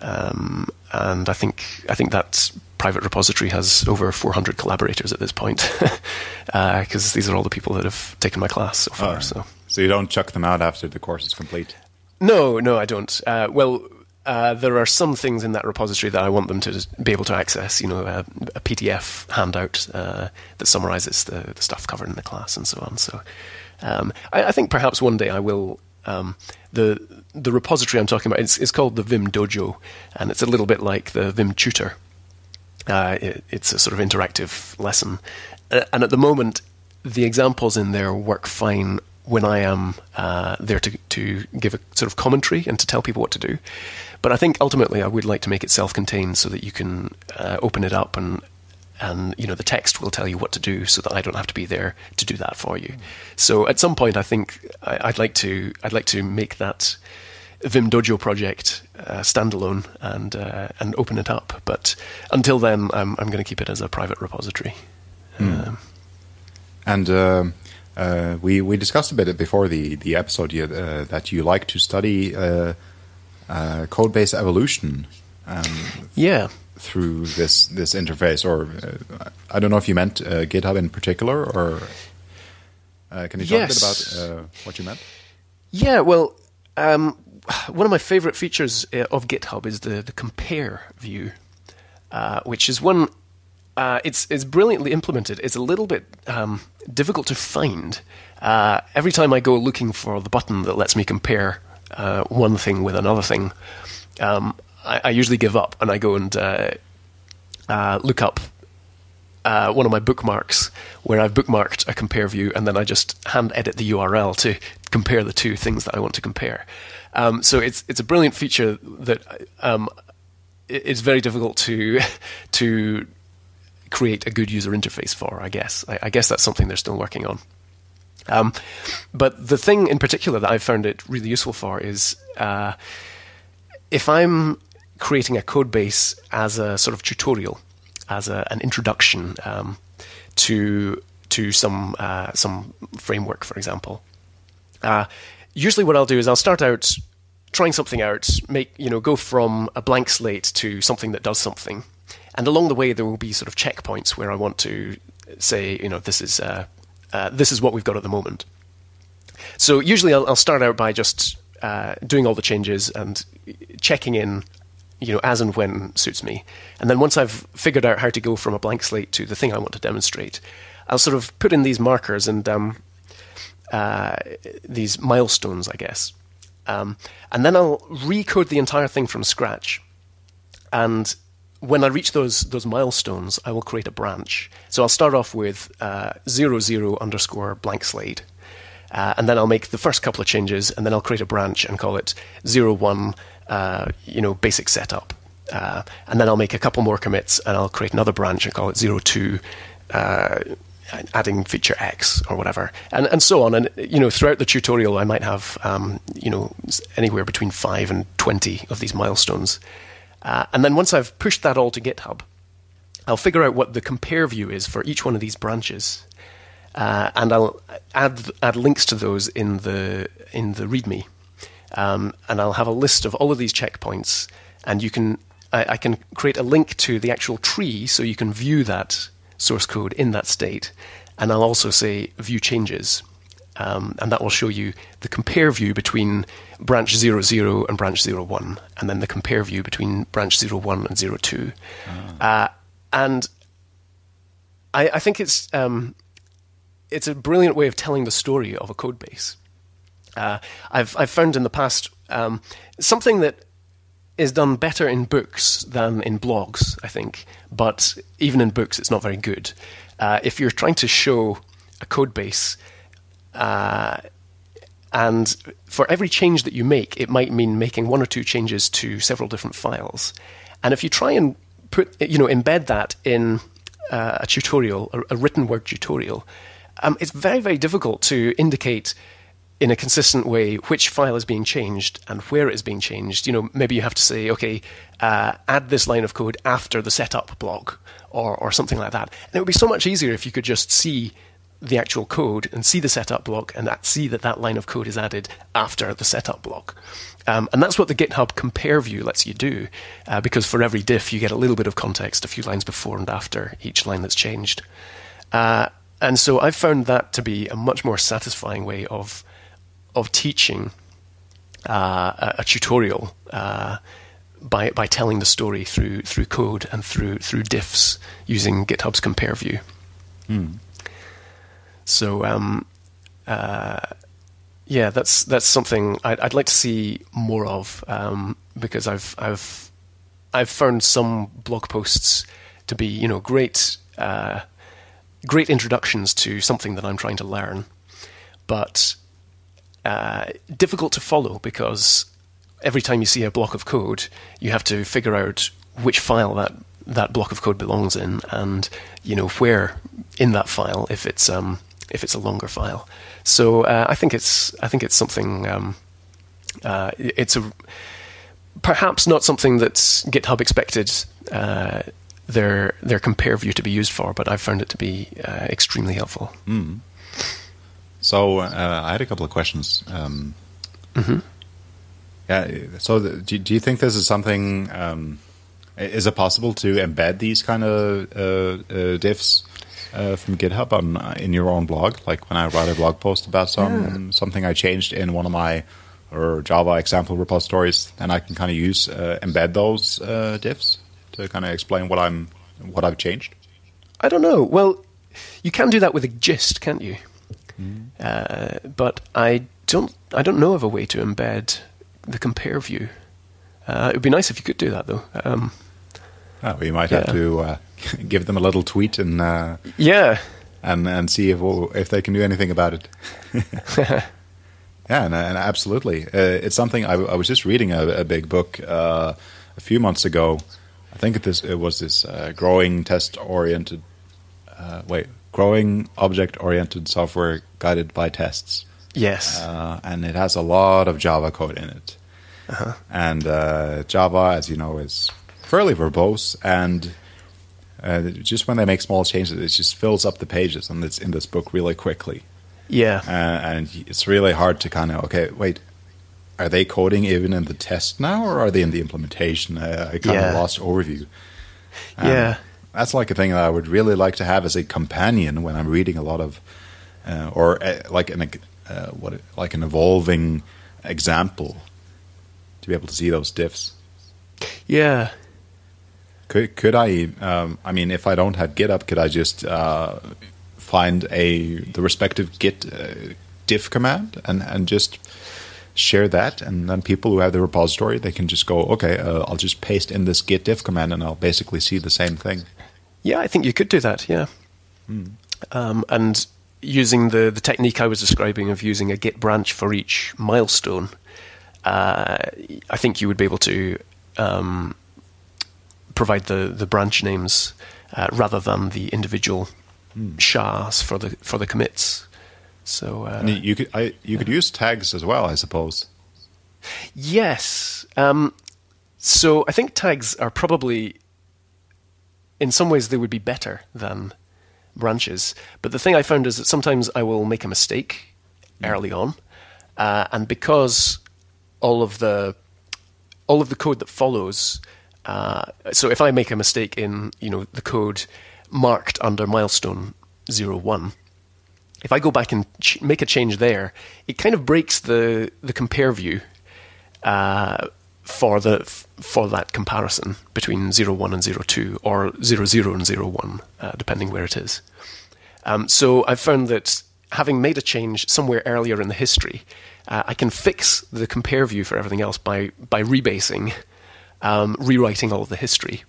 um, and I think I think that private repository has over 400 collaborators at this point because these are all the people that have taken my class so far. Oh. So So you don't chuck them out after the course is complete. no, no, I don't. Uh, well, uh, there are some things in that repository that I want them to be able to access. You know, a, a PDF handout uh, that summarizes the, the stuff covered in the class and so on. So, um, I, I think perhaps one day I will. Um, the the repository I'm talking about is, is called the Vim Dojo, and it's a little bit like the Vim Tutor. Uh, it, it's a sort of interactive lesson, uh, and at the moment, the examples in there work fine when I am uh, there to to give a sort of commentary and to tell people what to do. But I think ultimately, I would like to make it self-contained so that you can uh, open it up and and you know the text will tell you what to do, so that I don't have to be there to do that for you. So at some point, I think I, I'd like to I'd like to make that Vim Dojo project uh, standalone and uh, and open it up. But until then, I'm I'm going to keep it as a private repository. Um, And um uh, we we discussed a bit before the the episode uh, that you like to study uh, uh, code base evolution um, yeah. through this this interface, or uh, I don't know if you meant uh, GitHub in particular, or uh, can you talk a bit about uh, what you meant? Yeah, well, um, one of my favorite features uh, of GitHub is the, the compare view, uh, which is one. Uh, it's it's brilliantly implemented. It's a little bit um, difficult to find. Uh, every time I go looking for the button that lets me compare uh, one thing with another thing, um, I, I usually give up and I go and uh, look up uh, one of my bookmarks where I've bookmarked a compare view, and then I just hand edit the URL to compare the two things that I want to compare. Um, so it's it's a brilliant feature that um, it's very difficult to to create a good user interface for. I guess I, I guess that's something they're still working on. Um, but the thing in particular that I've found it really useful for is uh, if I'm creating a code base as a sort of tutorial, as a, an introduction um, to to some uh, some framework, for example. Uh, usually, what I'll do is I'll start out trying something out, make you know, go from a blank slate to something that does something, and along the way there will be sort of checkpoints where I want to say, you know, this is uh, uh, this is what we've got at the moment. So usually I'll, I'll start out by just uh, doing all the changes and checking in, you know, as and when suits me. And then once I've figured out how to go from a blank slate to the thing I want to demonstrate, I'll sort of put in these markers and um, uh, these milestones, I guess. Um, and then I'll recode the entire thing from scratch. And when I reach those those milestones, I will create a branch. So I'll start off with uh, zero zero underscore blank slate, uh, and then I'll make the first couple of changes, and then I'll create a branch and call it zero one, uh, you know, basic setup. Uh, and then I'll make a couple more commits, and I'll create another branch and call it zero two, uh, adding feature X or whatever, and and so on. And you know, throughout the tutorial, I might have um, you know anywhere between five and twenty of these milestones. Uh, and then once I've pushed that all to GitHub, I'll figure out what the compare view is for each one of these branches, uh, and I'll add add links to those in the in the README, um, and I'll have a list of all of these checkpoints, and you can I, I can create a link to the actual tree so you can view that source code in that state. And I'll also say view changes. Um, and that will show you the compare view between branch 00 and branch 01, and then the compare view between branch 01 and 02. Oh. Uh, and I, I, think it's um, it's a brilliant way of telling the story of a code base. Uh, I've I've found in the past um, something that is done better in books than in blogs, I think. But even in books, it's not very good. Uh, if you're trying to show a code base, uh, and for every change that you make, it might mean making one or two changes to several different files. And if you try and put, you know, embed that in uh, a tutorial, a, a, written word tutorial, um, it's very, very difficult to indicate in a consistent way which file is being changed and where it is being changed. You know, maybe you have to say, okay, uh, add this line of code after the setup block or, or something like that. And it would be so much easier if you could just see the actual code and see the setup block and that, see that that line of code is added after the setup block. Um, and that's what the GitHub compare view lets you do, uh, because for every diff you get a little bit of context a few lines before and after each line that's changed. Uh, and so I've found that to be a much more satisfying way of of teaching uh, a, a, tutorial uh, by by telling the story through through code and through through diffs using GitHub's compare view. Mm. So um, uh, yeah, that's that's something I'd, I'd, like to see more of um, because I've I've I've found some blog posts to be you know great uh, great introductions to something that I'm trying to learn, but uh, difficult to follow because every time you see a block of code, you have to figure out which file that that block of code belongs in, and you know where in that file if it's um, if it's a longer file. So uh, I think it's I think it's something. Um, uh, it's a perhaps not something that GitHub expected uh, their their compare view to be used for, but I've found it to be uh, extremely helpful. Mm. So uh, I had a couple of questions. Um, mm-hmm. Yeah. So the, do, do you think this is something? Um, is it possible to embed these kind of uh, uh, diffs uh, from GitHub on uh, in your own blog? Like when I write a blog post about some yeah. something I changed in one of my or Java example repositories, and I can kind of use uh, embed those diffs to kind of explain what I'm what I've changed. I don't know. Well, you can do that with a gist, can't you? Mm. Uh, but I don't I don't know of a way to embed the compare view. Uh, it would be nice if you could do that, though. Um, oh, we might yeah. have to uh, give them a little tweet and uh, yeah, and and see if if they can do anything about it. Yeah, and, and absolutely, uh, it's something I, I, was just reading a, a big book uh, a few months ago. I think it, this, it was this uh, growing test oriented, uh, wait, growing object oriented software guided by tests. Yes, uh, and it has a lot of Java code in it. Uh-huh. And uh, Java, as you know, is fairly verbose, and just when they make small changes, it just fills up the pages, and it's in this book really quickly. Yeah. Uh, and it's really hard to kind of, okay, wait, are they coding even in the test now or are they in the implementation? Uh, I kind yeah. of lost overview. Um, yeah. That's like a thing that I would really like to have as a companion when I'm reading a lot of, uh, or uh, like an uh, what like an evolving example to be able to see those diffs. Yeah. Could could I? Um, I mean, if I don't have GitHub, could I just uh, find a the respective git uh, diff command and and just share that and then people who have the repository they can just go okay uh, i'll just paste in this git diff command and i'll basically see the same thing yeah i think you could do that yeah hmm. um, and using the the technique i was describing of using a git branch for each milestone uh, i think you would be able to um, provide the the branch names uh, rather than the individual mm. SHAs for the for the commits. So uh, you could I, you could use tags as well, I suppose. Yes. Um, so I think tags are probably, in some ways, they would be better than branches. But the thing I found is that sometimes I will make a mistake mm. early on, uh, and because all of the all of the code that follows. Uh, so if I make a mistake in you know the code marked under milestone 01, if I go back and ch- make a change there, it kind of breaks the, the compare view uh, for the for that comparison between 01 and 02 or 00 and 01, uh, depending where it is. Um, so I've found that having made a change somewhere earlier in the history, uh, I can fix the compare view for everything else by by rebasing, um, rewriting all of the history.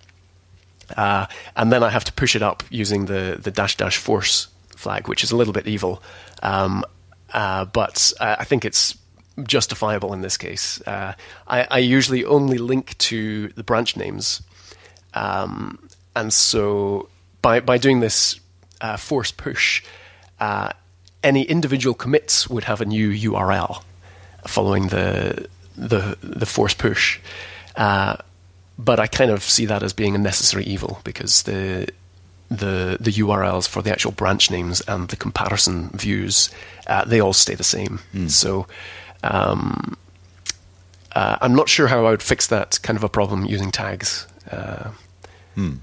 Uh, and then I have to push it up using the, the dash dash force flag, which is a little bit evil. Um, uh, but I think it's justifiable in this case. Uh, I, I, usually only link to the branch names. Um, and so by, by doing this uh, force push, uh, any individual commits would have a new URL following the, the, the force push. Uh, but I kind of see that as being a necessary evil because the the the URLs for the actual branch names and the comparison views uh, they all stay the same. Mm. So um, uh, I'm not sure how I would fix that kind of a problem using tags. Uh, mm.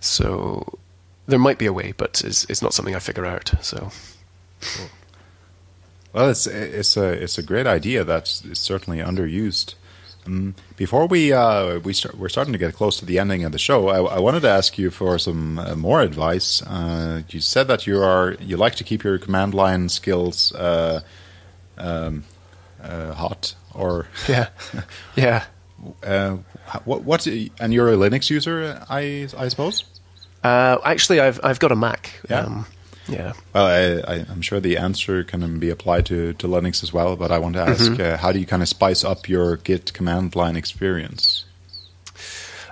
So there might be a way, but it's, it's not something I figure out. So. Cool. Well, it's it's a it's a great idea that's certainly underused. Um, before we uh, we start, we're starting to get close to the ending of the show. I, I wanted to ask you for some uh, more advice. Uh, you said that you are you like to keep your command line skills uh, um, uh, hot, or yeah, yeah. Uh, what what and you're a Linux user, I I suppose. actually, I've I've got a Mac. Yeah. Um, yeah. Well, I, am sure the answer can be applied to, to Linux as well, but I want to ask mm-hmm. uh, how do you kind of spice up your Git command line experience?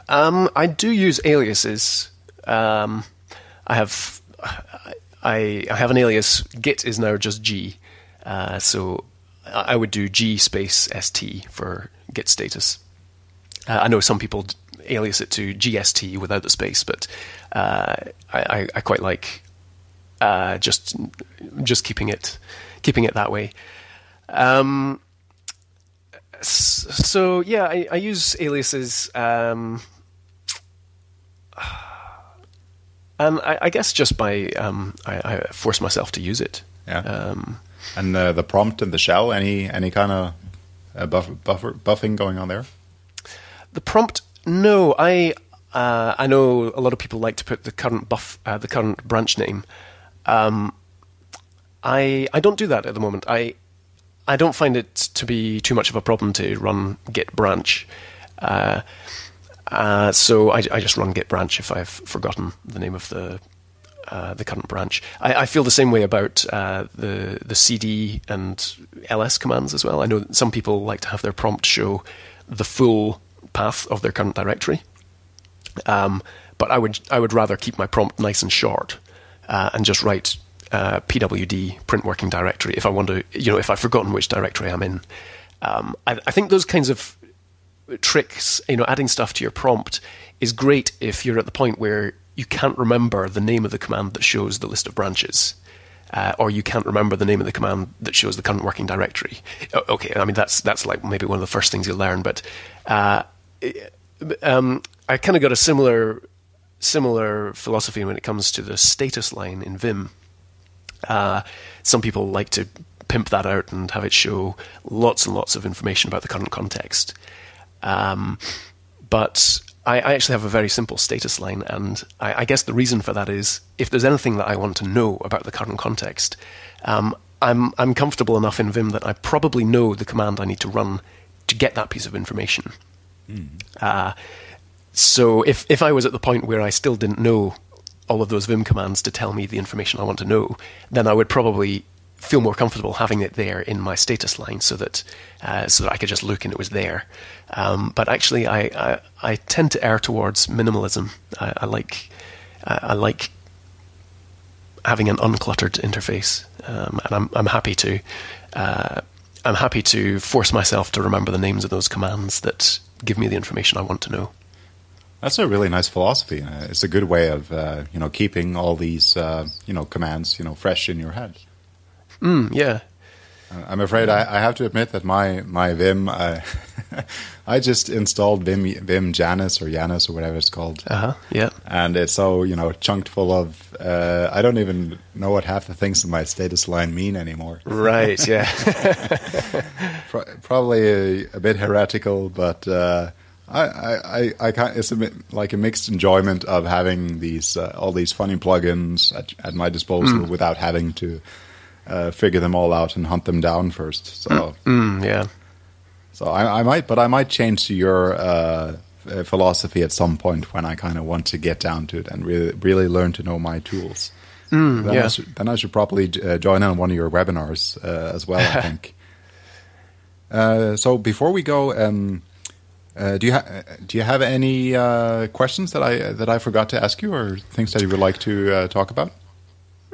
Um, I do use aliases. Um, I have I, I have an alias. Git is now just G, uh, so I would do G space st for Git status. Uh, I know some people alias it to GST without the space, but uh, I, I, quite like uh, just just keeping it keeping it that way. Um, so yeah, I, I use aliases, um, and I, I, guess just by um, I, I, force myself to use it. Yeah. And uh, the prompt and the shell, any any kind of uh, buff, buffer buffing going on there? The prompt, no. I uh, I know a lot of people like to put the current buff, uh, the current branch name um, I I don't do that at the moment. I I don't find it to be too much of a problem to run git branch. Uh, uh, so I, I, just run git branch if I've forgotten the name of the uh, the current branch. I, I, feel the same way about uh, the the CD and ls commands as well. I know some people like to have their prompt show the full path of their current directory, um, but I would I would rather keep my prompt nice and short uh, and just write uh, pwd print working directory if I want to, you know, if I've forgotten which directory I'm in. Um, I, I think those kinds of tricks, you know, adding stuff to your prompt is great if you're at the point where you can't remember the name of the command that shows the list of branches. Uh, or you can't remember the name of the command that shows the current working directory. Okay, I mean that's that's like maybe one of the first things you learn, but uh, um, I kind of got a similar similar philosophy when it comes to the status line in Vim. Uh, some people like to pimp that out and have it show lots and lots of information about the current context. Um, but I, I, actually have a very simple status line, and I, I, guess the reason for that is if there's anything that I want to know about the current context, um, I'm I'm comfortable enough in Vim that I probably know the command I need to run to get that piece of information. Mm. Uh, so if if I was at the point where I still didn't know all of those Vim commands to tell me the information I want to know, then I would probably feel more comfortable having it there in my status line so that uh, so that I could just look and it was there. Um, but actually, I, I, I tend to err towards minimalism. I, I like I like having an uncluttered interface, um, and I'm I'm happy to uh, I'm happy to force myself to remember the names of those commands that give me the information I want to know. That's a really nice philosophy. Uh, it's a good way of uh, you know keeping all these uh, you know commands you know fresh in your head. Mm, yeah. Uh, I'm afraid I, I, have to admit that my my Vim, I, I just installed Vim Vim Janus or Janus or whatever it's called. Uh huh. Yeah. And it's so you know chunked full of. Uh, I don't even know what half the things in my status line mean anymore. Right. Yeah. Probably a, a, bit heretical, but. Uh, I, I, I can't, it's a bit like a mixed enjoyment of having these uh, all these funny plugins at, at my disposal mm. without having to uh, figure them all out and hunt them down first. So mm, mm, yeah. So I, I, might, but I might change to your uh, philosophy at some point when I kind of want to get down to it and really, really learn to know my tools. Mm, then, yeah. I should, then I should probably uh, join in on one of your webinars uh, as well. I think. Uh, so before we go. Um, uh, do you ha- do you have any uh, questions that I that I forgot to ask you, or things that you would like to uh, talk about?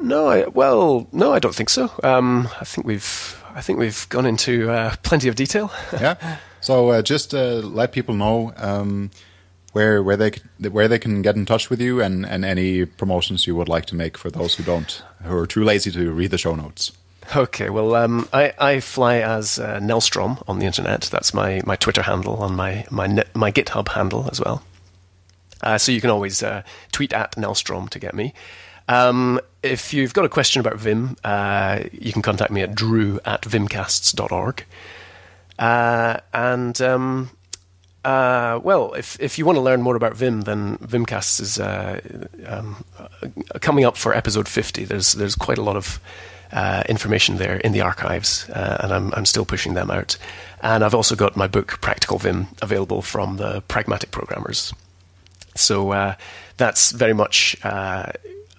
No, I, well, no, I don't think so. Um, I think we've I think we've gone into uh, plenty of detail. yeah. So uh, just uh, let people know um, where where they where they can get in touch with you, and, and any promotions you would like to make for those who don't who are too lazy to read the show notes. Okay, well, um, I, I fly as uh, Nelstrom on the internet. That's my, my Twitter handle on my my my GitHub handle as well. Uh, so you can always uh, tweet at Nelstrom to get me. Um, if you've got a question about Vim, uh, you can contact me at drew at vimcasts.org. Uh, and um, uh, well, if if you want to learn more about Vim, then Vimcasts is uh, um, coming up for episode fifty. There's there's quite a lot of uh, information there in the archives, uh, and I'm, I'm still pushing them out. And I've also got my book Practical Vim available from the Pragmatic Programmers. So uh, that's very much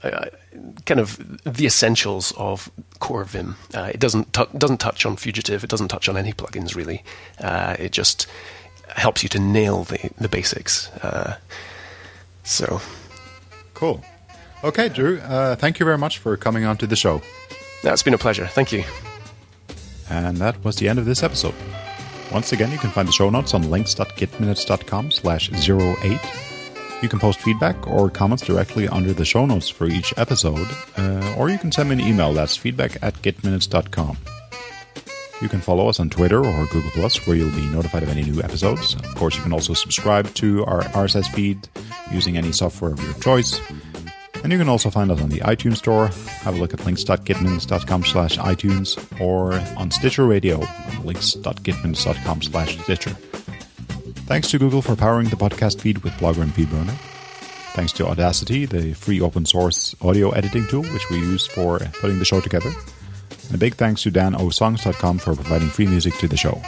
uh, uh, kind of the essentials of core Vim. Uh, it doesn't t- doesn't touch on Fugitive. It doesn't touch on any plugins really. it just helps you to nail the the basics. so cool. Okay, Drew. thank you very much for coming on to the show. It's been a pleasure. Thank you. And that was the end of this episode. Once again, you can find the show notes on links.gitminutes.com slash 08. You can post feedback or comments directly under the show notes for each episode, uh, or you can send me an email that's feedback at gitminutes.com. You can follow us on Twitter or Google Plus, where you'll be notified of any new episodes. Of course, you can also subscribe to our RSS feed using any software of your choice. And you can also find us on the iTunes Store. Have a look at links.gitminutes.com slash iTunes or on Stitcher Radio links.gitminutes.com slash Stitcher. Thanks to Google for powering the podcast feed with Blogger and FeedBurner. Thanks to Audacity, the free open source audio editing tool which we use for putting the show together. And a big thanks to danosongs.com for providing free music to the show.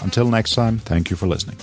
Until next time, thank you for listening.